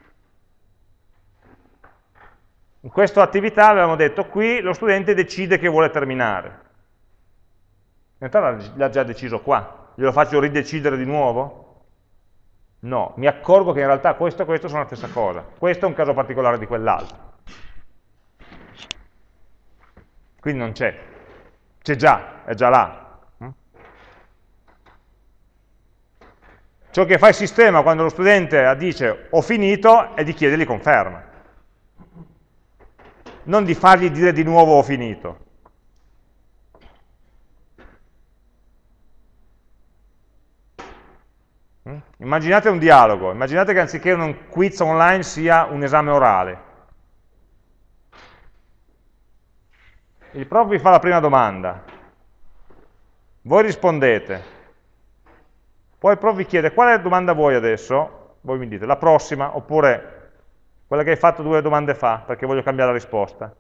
In questa attività avevamo detto qui lo studente decide che vuole terminare. In realtà l'ha già deciso qua. Glielo faccio ridecidere di nuovo? No, mi accorgo che in realtà questo e questo sono la stessa cosa. Questo è un caso particolare di quell'altro. Quindi non c'è, c'è già, è già là. Mm? Ciò che fa il sistema quando lo studente dice ho finito è di chiedergli conferma. Non di fargli dire di nuovo ho finito. Immaginate un dialogo, immaginate che anziché un quiz online sia un esame orale. il prof vi fa la prima domanda, voi rispondete, poi il prof vi chiede quale domanda vuoi adesso, voi mi dite la prossima, oppure quella che hai fatto due domande fa, perché voglio cambiare la risposta.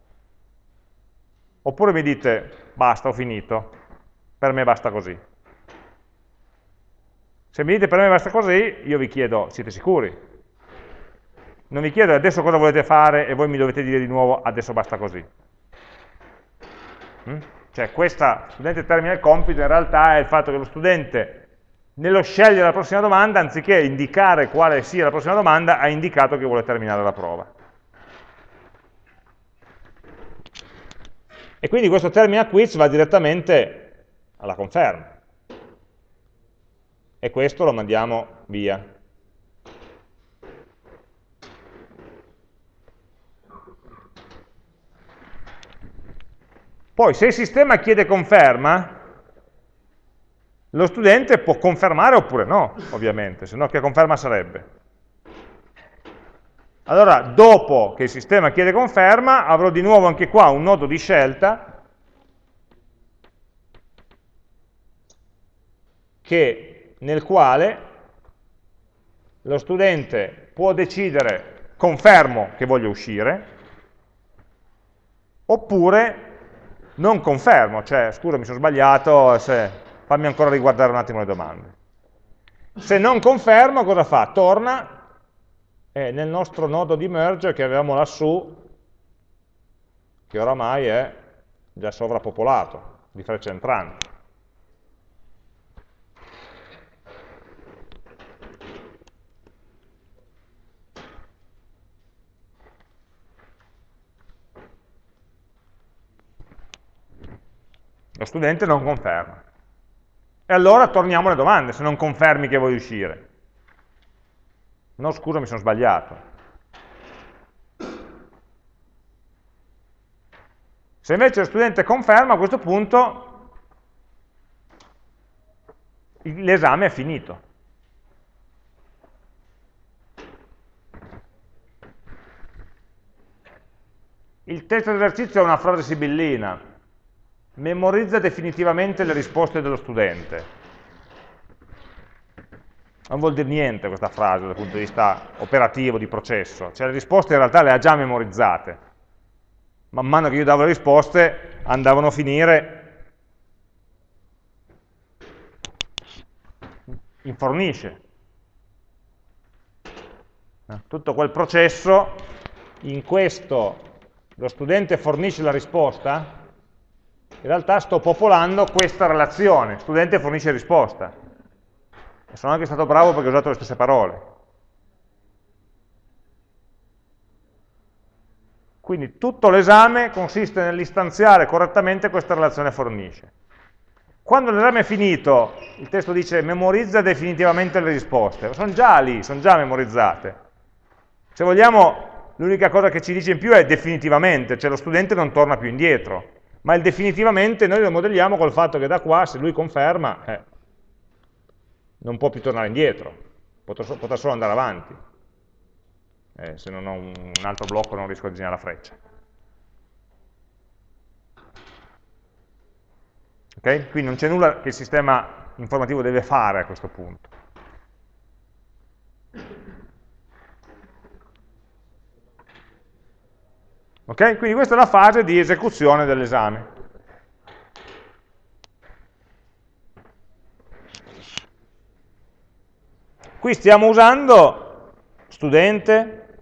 Oppure mi dite, basta, ho finito, per me basta così. Se mi dite per me basta così, io vi chiedo, siete sicuri? Non vi chiedo adesso cosa volete fare e voi mi dovete dire di nuovo adesso basta così. Mm? Cioè questa studente termina il compito in realtà è il fatto che lo studente nello scegliere la prossima domanda, anziché indicare quale sia la prossima domanda, ha indicato che vuole terminare la prova. E quindi questo termina quiz va direttamente alla conferma. E questo lo mandiamo via. Poi se il sistema chiede conferma, lo studente può confermare oppure no, ovviamente, se no che conferma sarebbe? Allora, dopo che il sistema chiede conferma, avrò di nuovo anche qua un nodo di scelta che, nel quale lo studente può decidere confermo che voglio uscire, oppure non confermo, cioè scusa mi sono sbagliato, se, fammi ancora riguardare un attimo le domande. Se non confermo cosa fa? Torna e nel nostro nodo di merge che avevamo lassù, che oramai è già sovrappopolato di frecce entranti. Lo studente non conferma. E allora torniamo alle domande, se non confermi che vuoi uscire. No, scusa, mi sono sbagliato. Se invece lo studente conferma, a questo punto l'esame è finito. Il testo d'esercizio è una frase sibillina, memorizza definitivamente le risposte dello studente. Non vuol dire niente questa frase dal punto di vista operativo, di processo, cioè le risposte in realtà le ha già memorizzate. Man mano che io davo le risposte andavano a finire in fornisce. Tutto quel processo in questo lo studente fornisce la risposta, in realtà sto popolando questa relazione, studente fornisce risposta. E sono anche stato bravo perché ho usato le stesse parole. Quindi tutto l'esame consiste nell'istanziare correttamente questa relazione fornisce. Quando l'esame è finito, il testo dice memorizza definitivamente le risposte. Sono già lì, sono già memorizzate. Se vogliamo l'unica cosa che ci dice in più è definitivamente, cioè lo studente non torna più indietro, ma il definitivamente noi lo modelliamo col fatto che da qua, se lui conferma, eh, non può più tornare indietro, potrà, potrà solo andare avanti. Eh, se non ho un, altro blocco non riesco a disegnare la freccia. Okay? Quindi non c'è nulla che il sistema informativo deve fare a questo punto. Ok? Quindi questa è la fase di esecuzione dell'esame. Qui stiamo usando studente,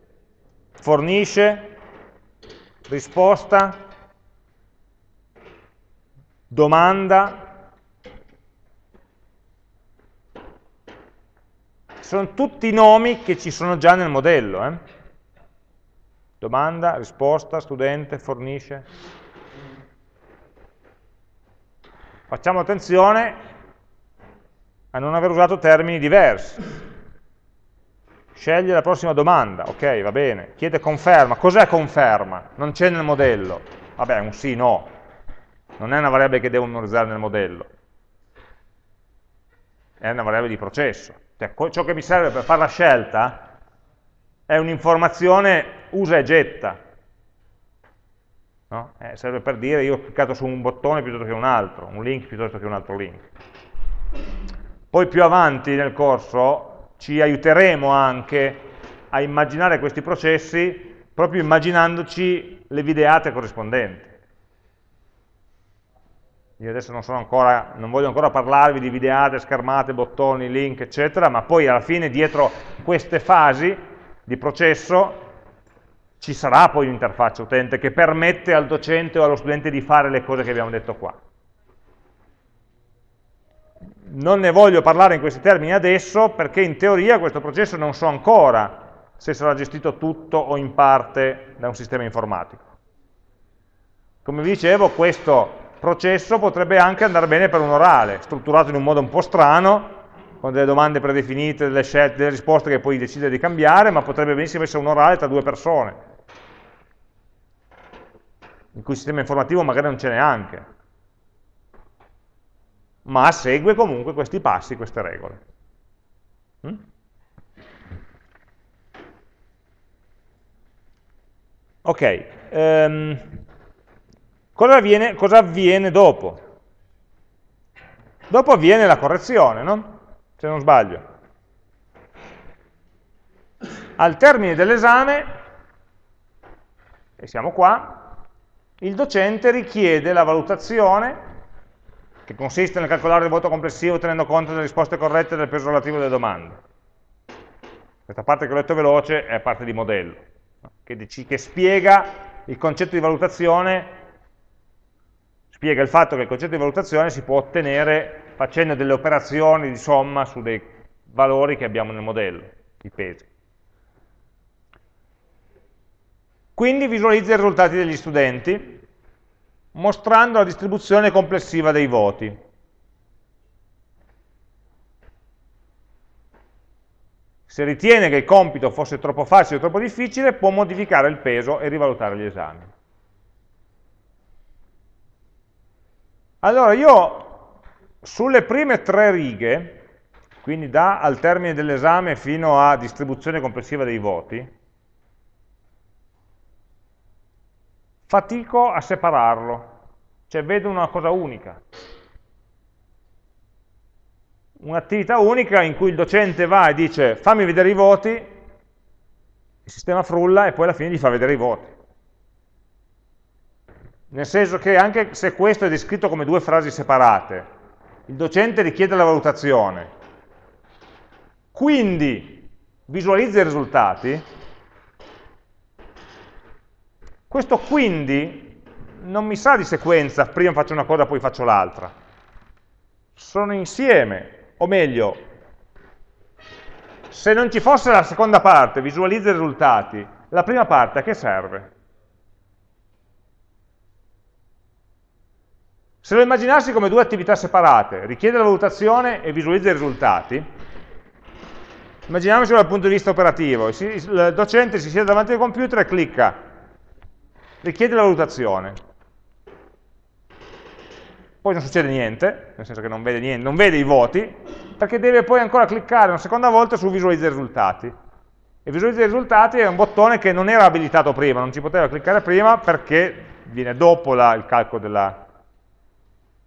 fornisce, risposta, domanda. Sono tutti nomi che ci sono già nel modello. Eh? Domanda, risposta, studente, fornisce. Facciamo attenzione a non aver usato termini diversi. Sceglie la prossima domanda, ok, va bene. Chiede conferma. Cos'è conferma? Non c'è nel modello. Vabbè, un sì, no. Non è una variabile che devo memorizzare nel modello. È una variabile di processo. Cioè, ciò che mi serve per fare la scelta è un'informazione usa e getta. No? Eh, serve per dire io ho cliccato su un bottone piuttosto che un altro, un link piuttosto che un altro link. Poi più avanti nel corso ci aiuteremo anche a immaginare questi processi proprio immaginandoci le videate corrispondenti. Io adesso non, ancora, non, voglio ancora parlarvi di videate, schermate, bottoni, link, eccetera, ma poi alla fine dietro queste fasi di processo ci sarà poi un'interfaccia utente che permette al docente o allo studente di fare le cose che abbiamo detto qua. Non ne voglio parlare in questi termini adesso perché in teoria questo processo non so ancora se sarà gestito tutto o in parte da un sistema informatico. Come vi dicevo, questo processo potrebbe anche andare bene per un orale, strutturato in un modo un po' strano, con delle domande predefinite, delle scelte, delle risposte che poi decide di cambiare, ma potrebbe benissimo essere un orale tra due persone, in cui il sistema informativo magari non ce n'è anche, ma segue comunque questi passi, queste regole. Mm? Ok, um, cosa, avviene, cosa avviene dopo? Dopo avviene la correzione, no? se non sbaglio. Al termine dell'esame, e siamo qua, il docente richiede la valutazione, che consiste nel calcolare il voto complessivo tenendo conto delle risposte corrette e del peso relativo delle domande. Questa parte che ho letto veloce è parte di modello, che, che spiega il concetto di valutazione, spiega il fatto che il concetto di valutazione si può ottenere facendo delle operazioni di somma su dei valori che abbiamo nel modello, i pesi. Quindi visualizza i risultati degli studenti mostrando la distribuzione complessiva dei voti. Se ritiene che il compito fosse troppo facile o troppo difficile, può modificare il peso e rivalutare gli esami. Allora, io sulle prime tre righe, quindi da al termine dell'esame fino a distribuzione complessiva dei voti, fatico a separarlo, cioè vedo una cosa unica. Un'attività unica in cui il docente va e dice fammi vedere i voti, il sistema frulla e poi alla fine gli fa vedere i voti. Nel senso che anche se questo è descritto come due frasi separate, il docente richiede la valutazione, quindi visualizza i risultati, questo quindi non mi sa di sequenza, prima faccio una cosa poi faccio l'altra. Sono insieme, o meglio, se non ci fosse la seconda parte, visualizza i risultati, la prima parte a che serve? Se lo immaginassi come due attività separate, richiede la valutazione e visualizza i risultati, immaginiamocelo dal punto di vista operativo, il docente si siede davanti al computer e clicca, richiede la valutazione, poi non succede niente, nel senso che non vede, niente, non vede i voti, perché deve poi ancora cliccare una seconda volta su visualizza i risultati. E visualizza i risultati è un bottone che non era abilitato prima, non ci poteva cliccare prima perché viene dopo la, il calcolo della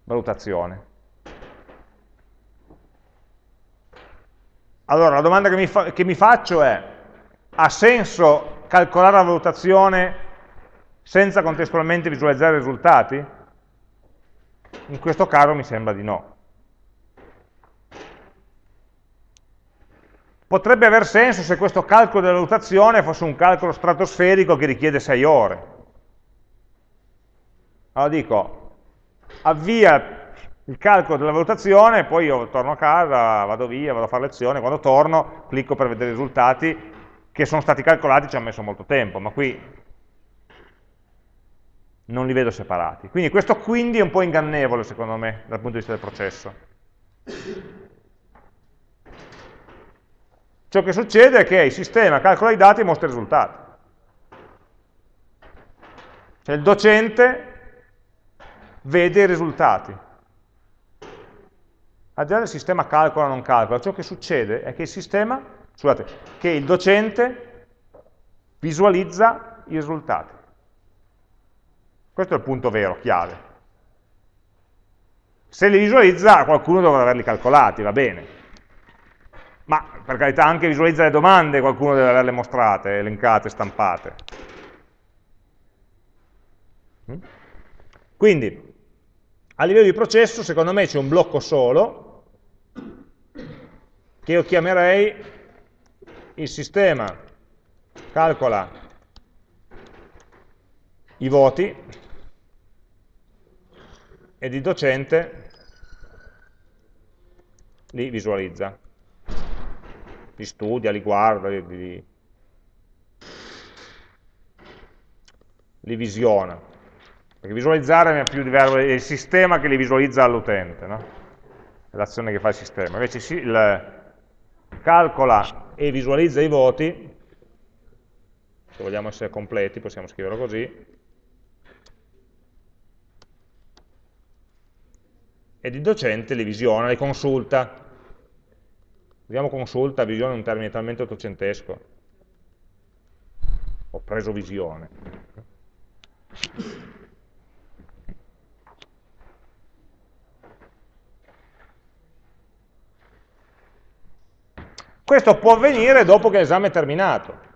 valutazione. Allora, la domanda che mi, fa, che mi faccio è, ha senso calcolare la valutazione senza contestualmente visualizzare i risultati? In questo caso mi sembra di no. Potrebbe aver senso se questo calcolo della valutazione fosse un calcolo stratosferico che richiede 6 ore. Allora dico, avvia il calcolo della valutazione, poi io torno a casa, vado via, vado a fare lezione, quando torno clicco per vedere i risultati che sono stati calcolati, ci ha messo molto tempo, ma qui non li vedo separati. Quindi questo quindi è un po' ingannevole secondo me dal punto di vista del processo. Ciò che succede è che il sistema calcola i dati e mostra i risultati. Cioè il docente vede i risultati. Al di là del sistema calcola o non calcola, ciò che succede è che il sistema, scusate, che il docente visualizza i risultati. Questo è il punto vero, chiave. Se li visualizza, qualcuno dovrà averli calcolati, va bene. Ma per carità anche visualizza le domande, qualcuno deve averle mostrate, elencate, stampate. Mm? Quindi, a livello di processo, secondo me c'è un blocco solo, che io chiamerei il sistema calcola i voti, ed il docente li visualizza, li studia, li guarda, li, li, li visiona. Perché visualizzare è più diverso, è il sistema che li visualizza all'utente, no? l'azione che fa il sistema. Invece si, il, calcola e visualizza i voti, se vogliamo essere completi possiamo scriverlo così, ed il docente li visiona, li consulta. Usiamo consulta, visione è un termine talmente ottocentesco. Ho preso visione. Questo può avvenire dopo che l'esame è terminato.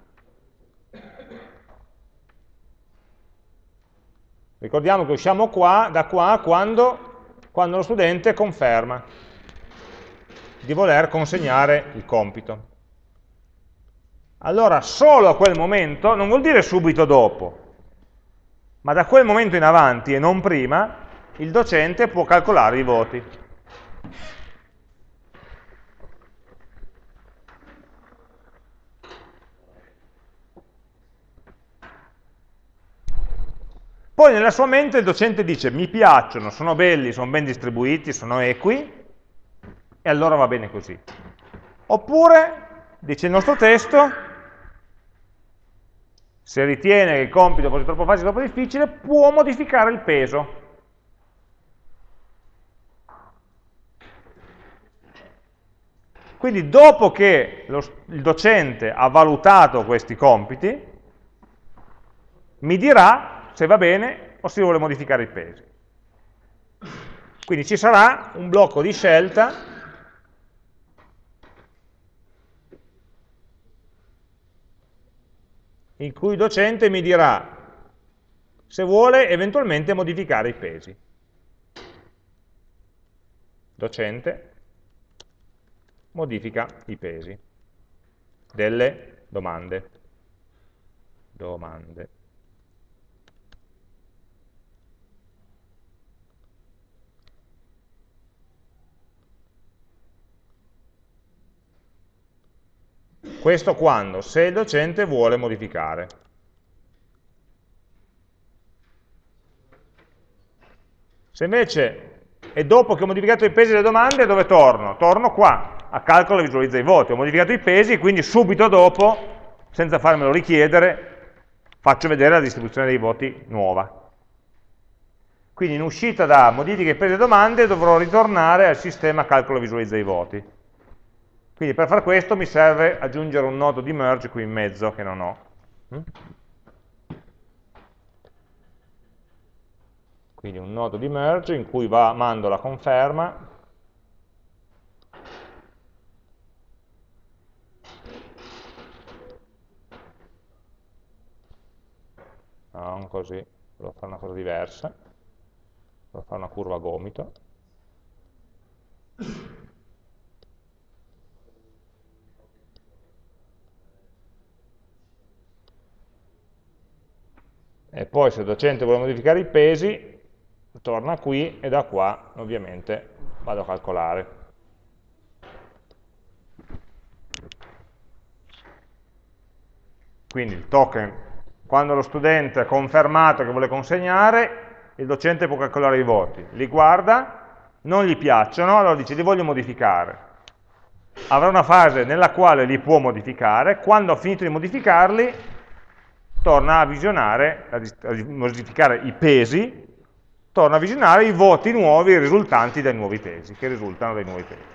Ricordiamo che usciamo qua, da qua quando quando lo studente conferma di voler consegnare il compito. Allora solo a quel momento, non vuol dire subito dopo, ma da quel momento in avanti e non prima, il docente può calcolare i voti. Poi nella sua mente il docente dice mi piacciono, sono belli, sono ben distribuiti, sono equi, e allora va bene così. Oppure, dice il nostro testo, se ritiene che il compito fosse troppo facile o troppo difficile, può modificare il peso. Quindi dopo che lo, il docente ha valutato questi compiti, mi dirà se va bene o se vuole modificare i pesi. Quindi ci sarà un blocco di scelta in cui il docente mi dirà se vuole eventualmente modificare i pesi. Docente modifica i pesi delle domande. Domande. Questo quando? Se il docente vuole modificare. Se invece è dopo che ho modificato i pesi delle domande, dove torno? Torno qua, a calcolo e visualizza i voti. Ho modificato i pesi, quindi subito dopo, senza farmelo richiedere, faccio vedere la distribuzione dei voti nuova. Quindi in uscita da modifiche e pesi delle domande dovrò ritornare al sistema calcolo e visualizza i voti. Quindi per fare questo mi serve aggiungere un nodo di merge qui in mezzo che non ho. Mm? Quindi un nodo di merge in cui va, mando la conferma non così, volevo fare una cosa diversa, volevo fare una curva a gomito. E poi se il docente vuole modificare i pesi, torna qui e da qua ovviamente vado a calcolare. Quindi il token, quando lo studente ha confermato che vuole consegnare, il docente può calcolare i voti, li guarda, non gli piacciono, allora dice li voglio modificare. Avrà una fase nella quale li può modificare, quando ha finito di modificarli torna a visionare, a modificare i pesi, torna a visionare i voti nuovi risultanti dai nuovi pesi, che risultano dai nuovi pesi.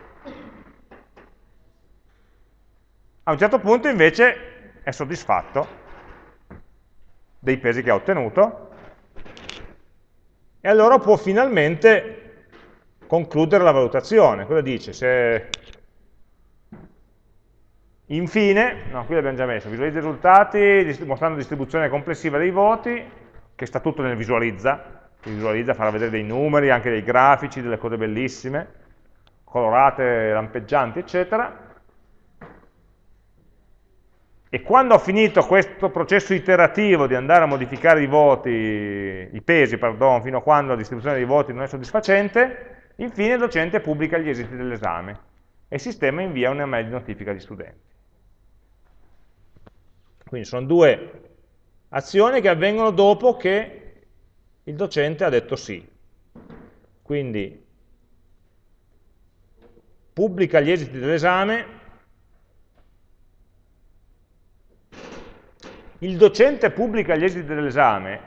A un certo punto invece è soddisfatto dei pesi che ha ottenuto e allora può finalmente concludere la valutazione. Cosa dice? Se Infine, no, qui l'abbiamo già messo, visualizza i risultati mostrando la distribuzione complessiva dei voti, che sta tutto nel visualizza, che visualizza, farà vedere dei numeri, anche dei grafici, delle cose bellissime, colorate, lampeggianti, eccetera. E quando ho finito questo processo iterativo di andare a modificare i voti, i pesi, pardon, fino a quando la distribuzione dei voti non è soddisfacente, infine il docente pubblica gli esiti dell'esame e il sistema invia una mail di notifica agli studenti. Quindi sono due azioni che avvengono dopo che il docente ha detto sì. Quindi pubblica gli esiti dell'esame, il docente pubblica gli esiti dell'esame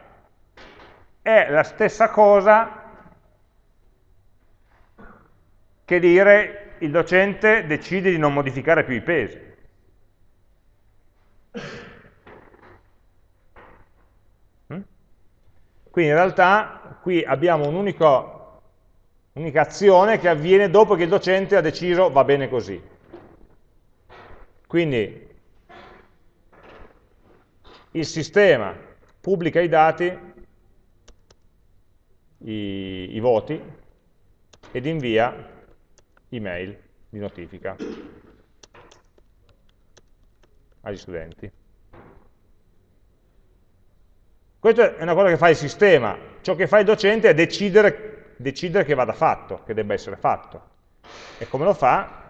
è la stessa cosa che dire il docente decide di non modificare più i pesi. Quindi in realtà qui abbiamo un'unica azione che avviene dopo che il docente ha deciso va bene così. Quindi il sistema pubblica i dati, i, i voti, ed invia email di notifica agli studenti. Questa è una cosa che fa il sistema, ciò che fa il docente è decidere, decidere che vada fatto, che debba essere fatto. E come lo fa?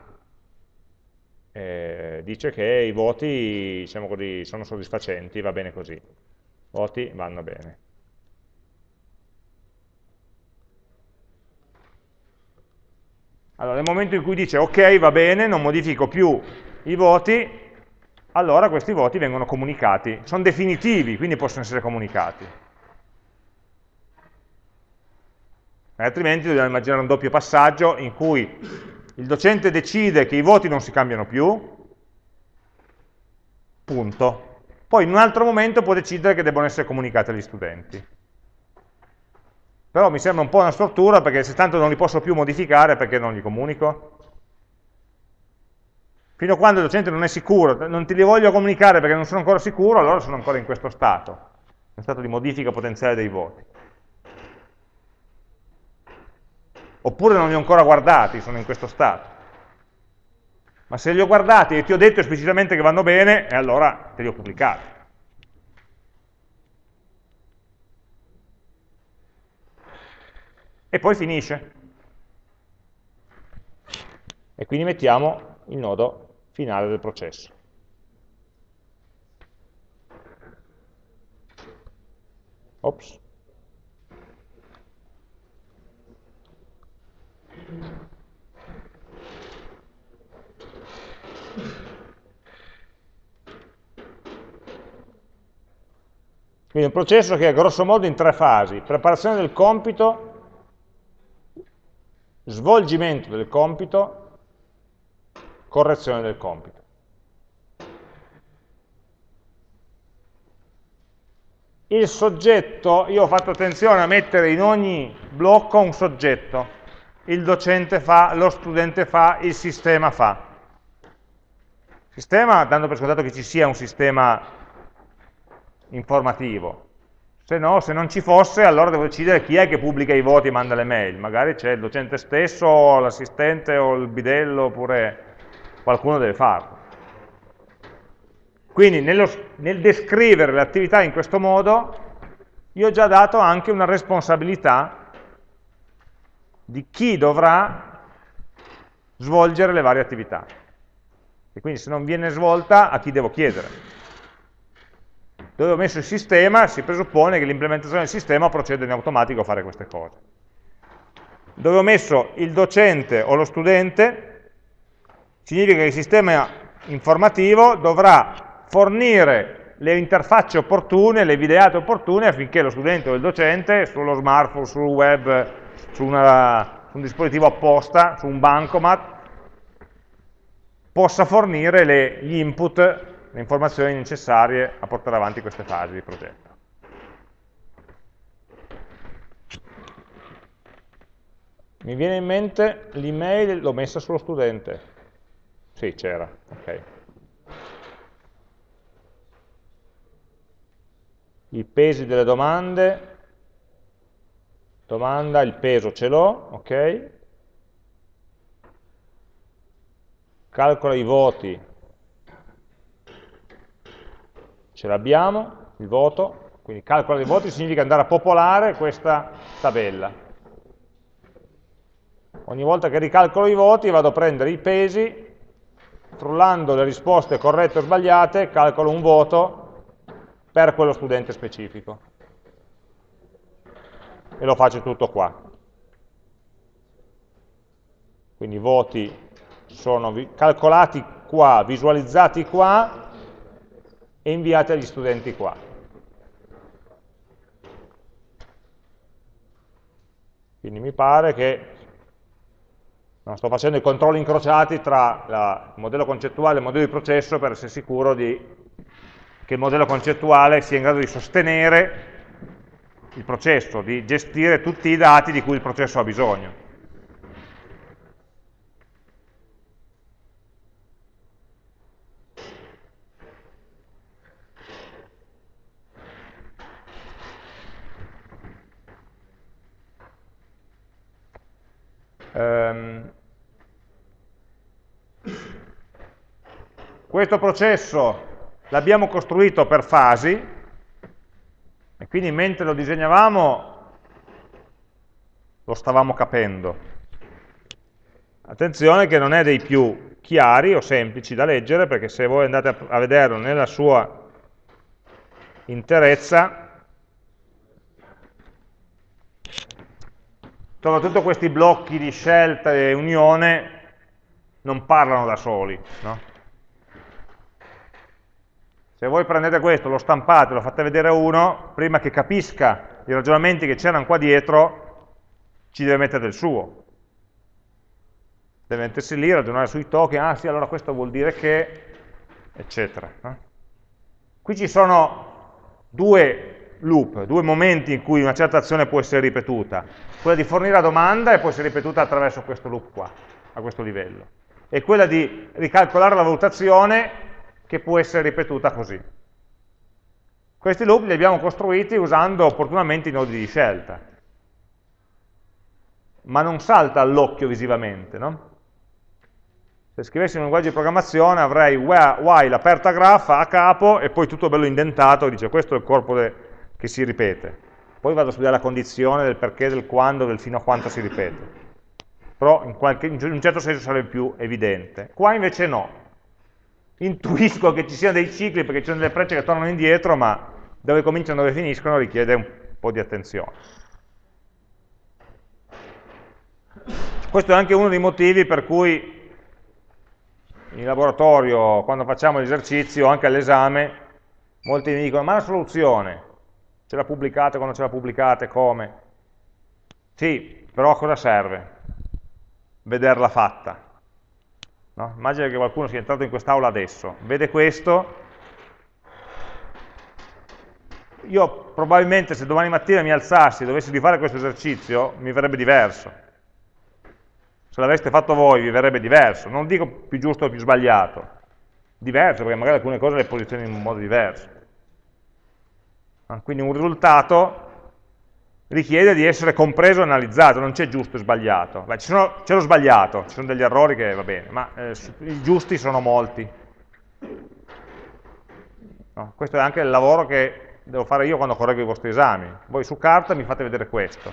Eh, dice che i voti diciamo così, sono soddisfacenti, va bene così. Voti vanno bene. Allora, nel momento in cui dice ok, va bene, non modifico più i voti, allora questi voti vengono comunicati. Sono definitivi, quindi possono essere comunicati. E altrimenti dobbiamo immaginare un doppio passaggio in cui il docente decide che i voti non si cambiano più, punto. Poi in un altro momento può decidere che debbano essere comunicati agli studenti. Però mi sembra un po' una stortura perché se tanto non li posso più modificare perché non li comunico? Fino a quando il docente non è sicuro, non ti li voglio comunicare perché non sono ancora sicuro, allora sono ancora in questo stato, in stato di modifica potenziale dei voti. Oppure non li ho ancora guardati, sono in questo stato. Ma se li ho guardati e ti ho detto esplicitamente che vanno bene, e allora te li ho pubblicati. e poi finisce. E quindi mettiamo il nodo finale del processo. Ops. Quindi un processo che è grosso modo in tre fasi, preparazione del compito, svolgimento del compito, correzione del compito. Il soggetto, io ho fatto attenzione a mettere in ogni blocco un soggetto. Il docente fa, lo studente fa, il sistema fa. Sistema, dando per scontato che ci sia un sistema informativo, se no, se non ci fosse, allora devo decidere chi è che pubblica i voti e manda le mail. Magari c'è il docente stesso, l'assistente o il bidello, oppure qualcuno deve farlo. Quindi nello, nel descrivere l'attività in questo modo, io ho già dato anche una responsabilità di chi dovrà svolgere le varie attività. E quindi se non viene svolta, a chi devo chiedere dove ho messo il sistema, si presuppone che l'implementazione del sistema proceda in automatico a fare queste cose. Dove ho messo il docente o lo studente, significa che il sistema informativo dovrà fornire le interfacce opportune, le videate opportune affinché lo studente o il docente sullo smartphone, sul web, su, una, su un dispositivo apposta, su un bancomat, possa fornire le, gli input le informazioni necessarie a portare avanti queste fasi di progetto. Mi viene in mente l'email, l'ho messa sullo studente. Sì, c'era, ok. I pesi delle domande, domanda, il peso ce l'ho, ok. Calcola i voti, ce l'abbiamo, il voto, quindi calcola dei voti significa andare a popolare questa tabella. Ogni volta che ricalcolo i voti vado a prendere i pesi, frullando le risposte corrette o sbagliate, calcolo un voto per quello studente specifico. E lo faccio tutto qua. Quindi i voti sono calcolati qua, visualizzati qua, e inviate agli studenti qua. Quindi mi pare che no, sto facendo i controlli incrociati tra la, il modello concettuale e il modello di processo per essere sicuro di, che il modello concettuale sia in grado di sostenere il processo, di gestire tutti i dati di cui il processo ha bisogno. Um, questo processo l'abbiamo costruito per fasi e quindi mentre lo disegnavamo lo stavamo capendo. Attenzione che non è dei più chiari o semplici da leggere perché se voi andate a vederlo nella sua interezza soprattutto questi blocchi di scelta e unione non parlano da soli. No? Se voi prendete questo, lo stampate, lo fate vedere a uno, prima che capisca i ragionamenti che c'erano qua dietro, ci deve mettere del suo. Deve mettersi lì, ragionare sui token, ah sì, allora questo vuol dire che, eccetera. No? Qui ci sono due loop, due momenti in cui una certa azione può essere ripetuta. Quella di fornire la domanda e può essere ripetuta attraverso questo loop qua, a questo livello. E quella di ricalcolare la valutazione che può essere ripetuta così. Questi loop li abbiamo costruiti usando opportunamente i nodi di scelta. Ma non salta all'occhio visivamente, no? Se scrivessi un linguaggio di programmazione avrei while aperta graph a capo e poi tutto bello indentato, dice questo è il corpo che si ripete. Poi vado a studiare la condizione del perché, del quando, del fino a quanto si ripete. Però in, qualche, in un certo senso sarebbe più evidente. Qua invece no, intuisco che ci siano dei cicli perché ci sono delle frecce che tornano indietro, ma dove cominciano e dove finiscono richiede un po' di attenzione. Questo è anche uno dei motivi per cui in laboratorio, quando facciamo l'esercizio, anche all'esame, molti mi dicono, ma la soluzione, ce la pubblicate, quando ce la pubblicate, come? Sì, però a cosa serve? Vederla fatta. No? Immagina che qualcuno sia entrato in quest'aula adesso, vede questo, io probabilmente se domani mattina mi alzassi e dovessi rifare questo esercizio, mi verrebbe diverso. Se l'aveste fatto voi vi verrebbe diverso, non dico più giusto o più sbagliato, diverso, perché magari alcune cose le posizioni in un modo diverso. Quindi un risultato richiede di essere compreso e analizzato, non c'è giusto e sbagliato. C'è lo sbagliato, ci sono degli errori che va bene, ma eh, i giusti sono molti. No, questo è anche il lavoro che devo fare io quando correggo i vostri esami. Voi su carta mi fate vedere questo.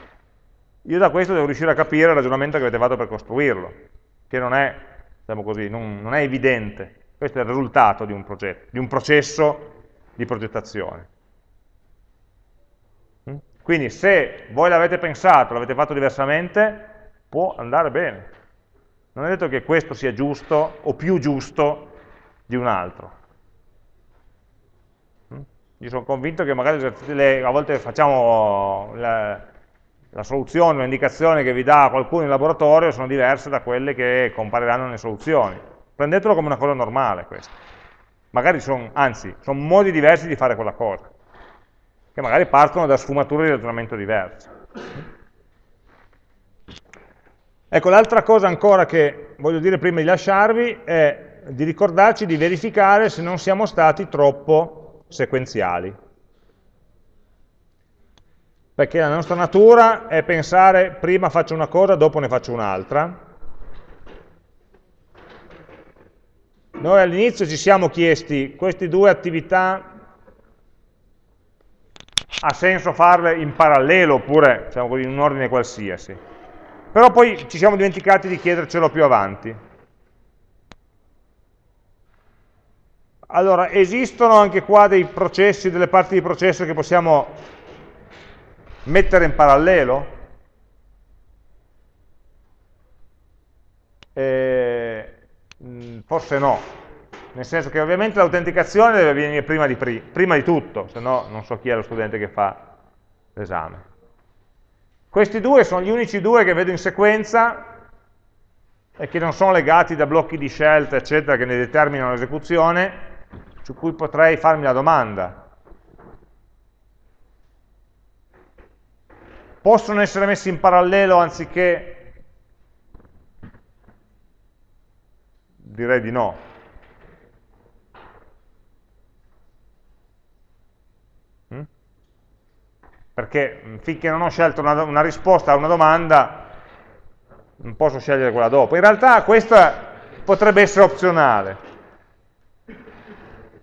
Io da questo devo riuscire a capire il ragionamento che avete fatto per costruirlo, che non è, diciamo così, non, non è evidente. Questo è il risultato di un, progetto, di un processo di progettazione. Quindi se voi l'avete pensato, l'avete fatto diversamente, può andare bene. Non è detto che questo sia giusto o più giusto di un altro. Mm? Io sono convinto che magari a volte facciamo la, la soluzione, l'indicazione che vi dà qualcuno in laboratorio sono diverse da quelle che compariranno nelle soluzioni. Prendetelo come una cosa normale questo. Magari sono, anzi, sono modi diversi di fare quella cosa che magari partono da sfumature di ragionamento diverse. Ecco, l'altra cosa ancora che voglio dire prima di lasciarvi è di ricordarci di verificare se non siamo stati troppo sequenziali. Perché la nostra natura è pensare prima faccio una cosa, dopo ne faccio un'altra. Noi all'inizio ci siamo chiesti queste due attività ha senso farle in parallelo oppure diciamo in un ordine qualsiasi. Però poi ci siamo dimenticati di chiedercelo più avanti. Allora, esistono anche qua dei processi, delle parti di processo che possiamo mettere in parallelo? Eh, forse no, nel senso che ovviamente l'autenticazione deve venire prima di, prima di tutto, se no non so chi è lo studente che fa l'esame. Questi due sono gli unici due che vedo in sequenza e che non sono legati da blocchi di scelta, eccetera, che ne determinano l'esecuzione, su cui potrei farmi la domanda. Possono essere messi in parallelo anziché... Direi di no. Perché finché non ho scelto una, una, risposta a una domanda non posso scegliere quella dopo. In realtà questa potrebbe essere opzionale,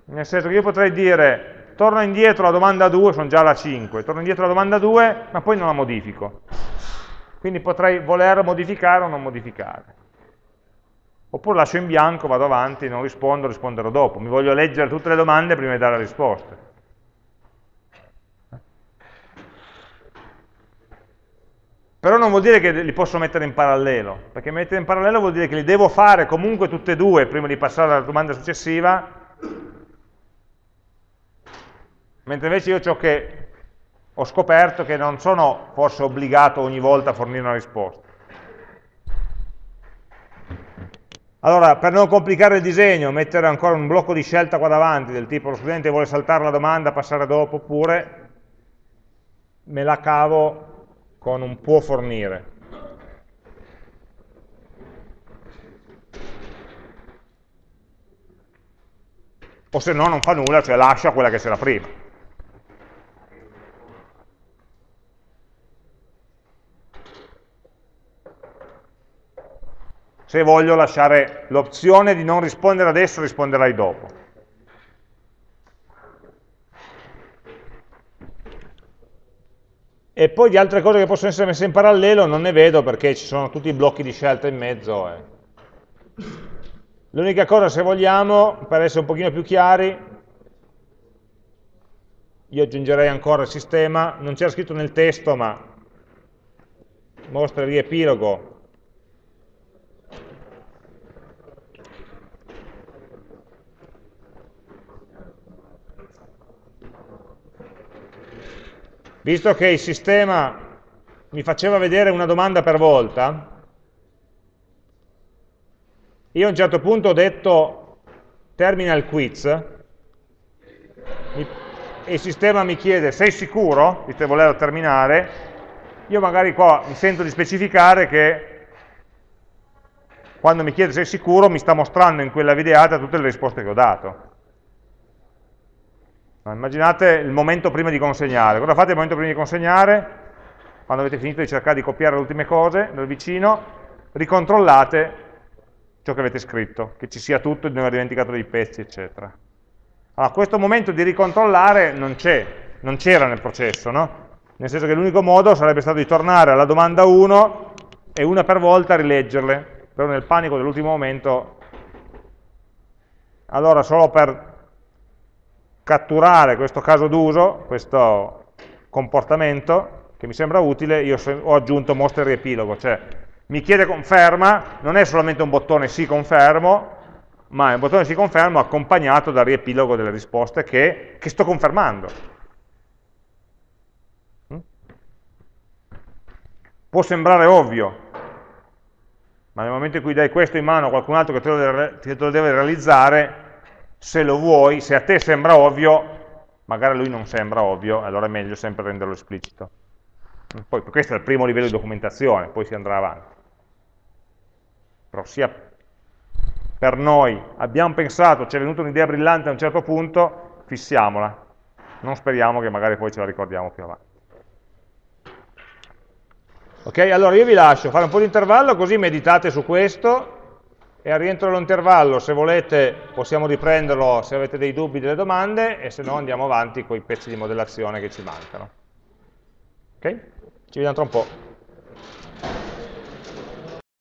nel senso che io potrei dire torno indietro alla domanda 2, sono già alla 5, torno indietro alla domanda 2, ma poi non la modifico. Quindi potrei voler modificare o non modificare. Oppure lascio in bianco, vado avanti, non rispondo, risponderò dopo. Mi voglio leggere tutte le domande prima di dare le risposte. Però non vuol dire che li posso mettere in parallelo, perché mettere in parallelo vuol dire che li devo fare comunque tutte e due prima di passare alla domanda successiva, mentre invece io ciò che ho scoperto che non sono forse obbligato ogni volta a fornire una risposta. Allora, per non complicare il disegno, mettere ancora un blocco di scelta qua davanti, del tipo lo studente vuole saltare la domanda, passare dopo, oppure me la cavo con un può fornire. O se no non fa nulla, cioè lascia quella che c'era prima. Se voglio lasciare l'opzione di non rispondere adesso, risponderai dopo. E poi di altre cose che possono essere messe in parallelo non ne vedo perché ci sono tutti i blocchi di scelta in mezzo. Eh. L'unica cosa, se vogliamo, per essere un pochino più chiari, io aggiungerei ancora il sistema, non c'era scritto nel testo, ma mostra il riepilogo visto che il sistema mi faceva vedere una domanda per volta, io a un certo punto ho detto terminal quiz, e il sistema mi chiede sei sicuro? Di volerlo terminare, io magari qua mi sento di specificare che quando mi chiede sei sicuro? mi sta mostrando in quella videata tutte le risposte che ho dato. Immaginate il momento prima di consegnare. Cosa fate il momento prima di consegnare? Quando avete finito di cercare di copiare le ultime cose dal vicino, ricontrollate ciò che avete scritto, che ci sia tutto, di non aver dimenticato dei pezzi, eccetera. Allora, questo momento di ricontrollare non c'è, non c'era nel processo, no? Nel senso che l'unico modo sarebbe stato di tornare alla domanda 1 e una per volta rileggerle, però nel panico dell'ultimo momento, allora solo per catturare questo caso d'uso, questo comportamento che mi sembra utile, io ho aggiunto mostra il riepilogo, cioè mi chiede conferma, non è solamente un bottone sì confermo, ma è un bottone sì confermo accompagnato dal riepilogo delle risposte che, che sto confermando. Mm? Può sembrare ovvio, ma nel momento in cui dai questo in mano a qualcun altro che te lo deve realizzare, se lo vuoi, se a te sembra ovvio, magari a lui non sembra ovvio, allora è meglio sempre renderlo esplicito. Poi questo è il primo livello di documentazione, poi si andrà avanti. Però sia per noi, abbiamo pensato, ci è venuta un'idea brillante a un certo punto, fissiamola. Non speriamo che magari poi ce la ricordiamo più avanti. Ok, allora io vi lascio fare un po' di intervallo così meditate su questo e al rientro dell'intervallo, se volete, possiamo riprenderlo se avete dei dubbi, delle domande, e se no andiamo avanti con i pezzi di modellazione che ci mancano. Ok? Ci vediamo tra un po'.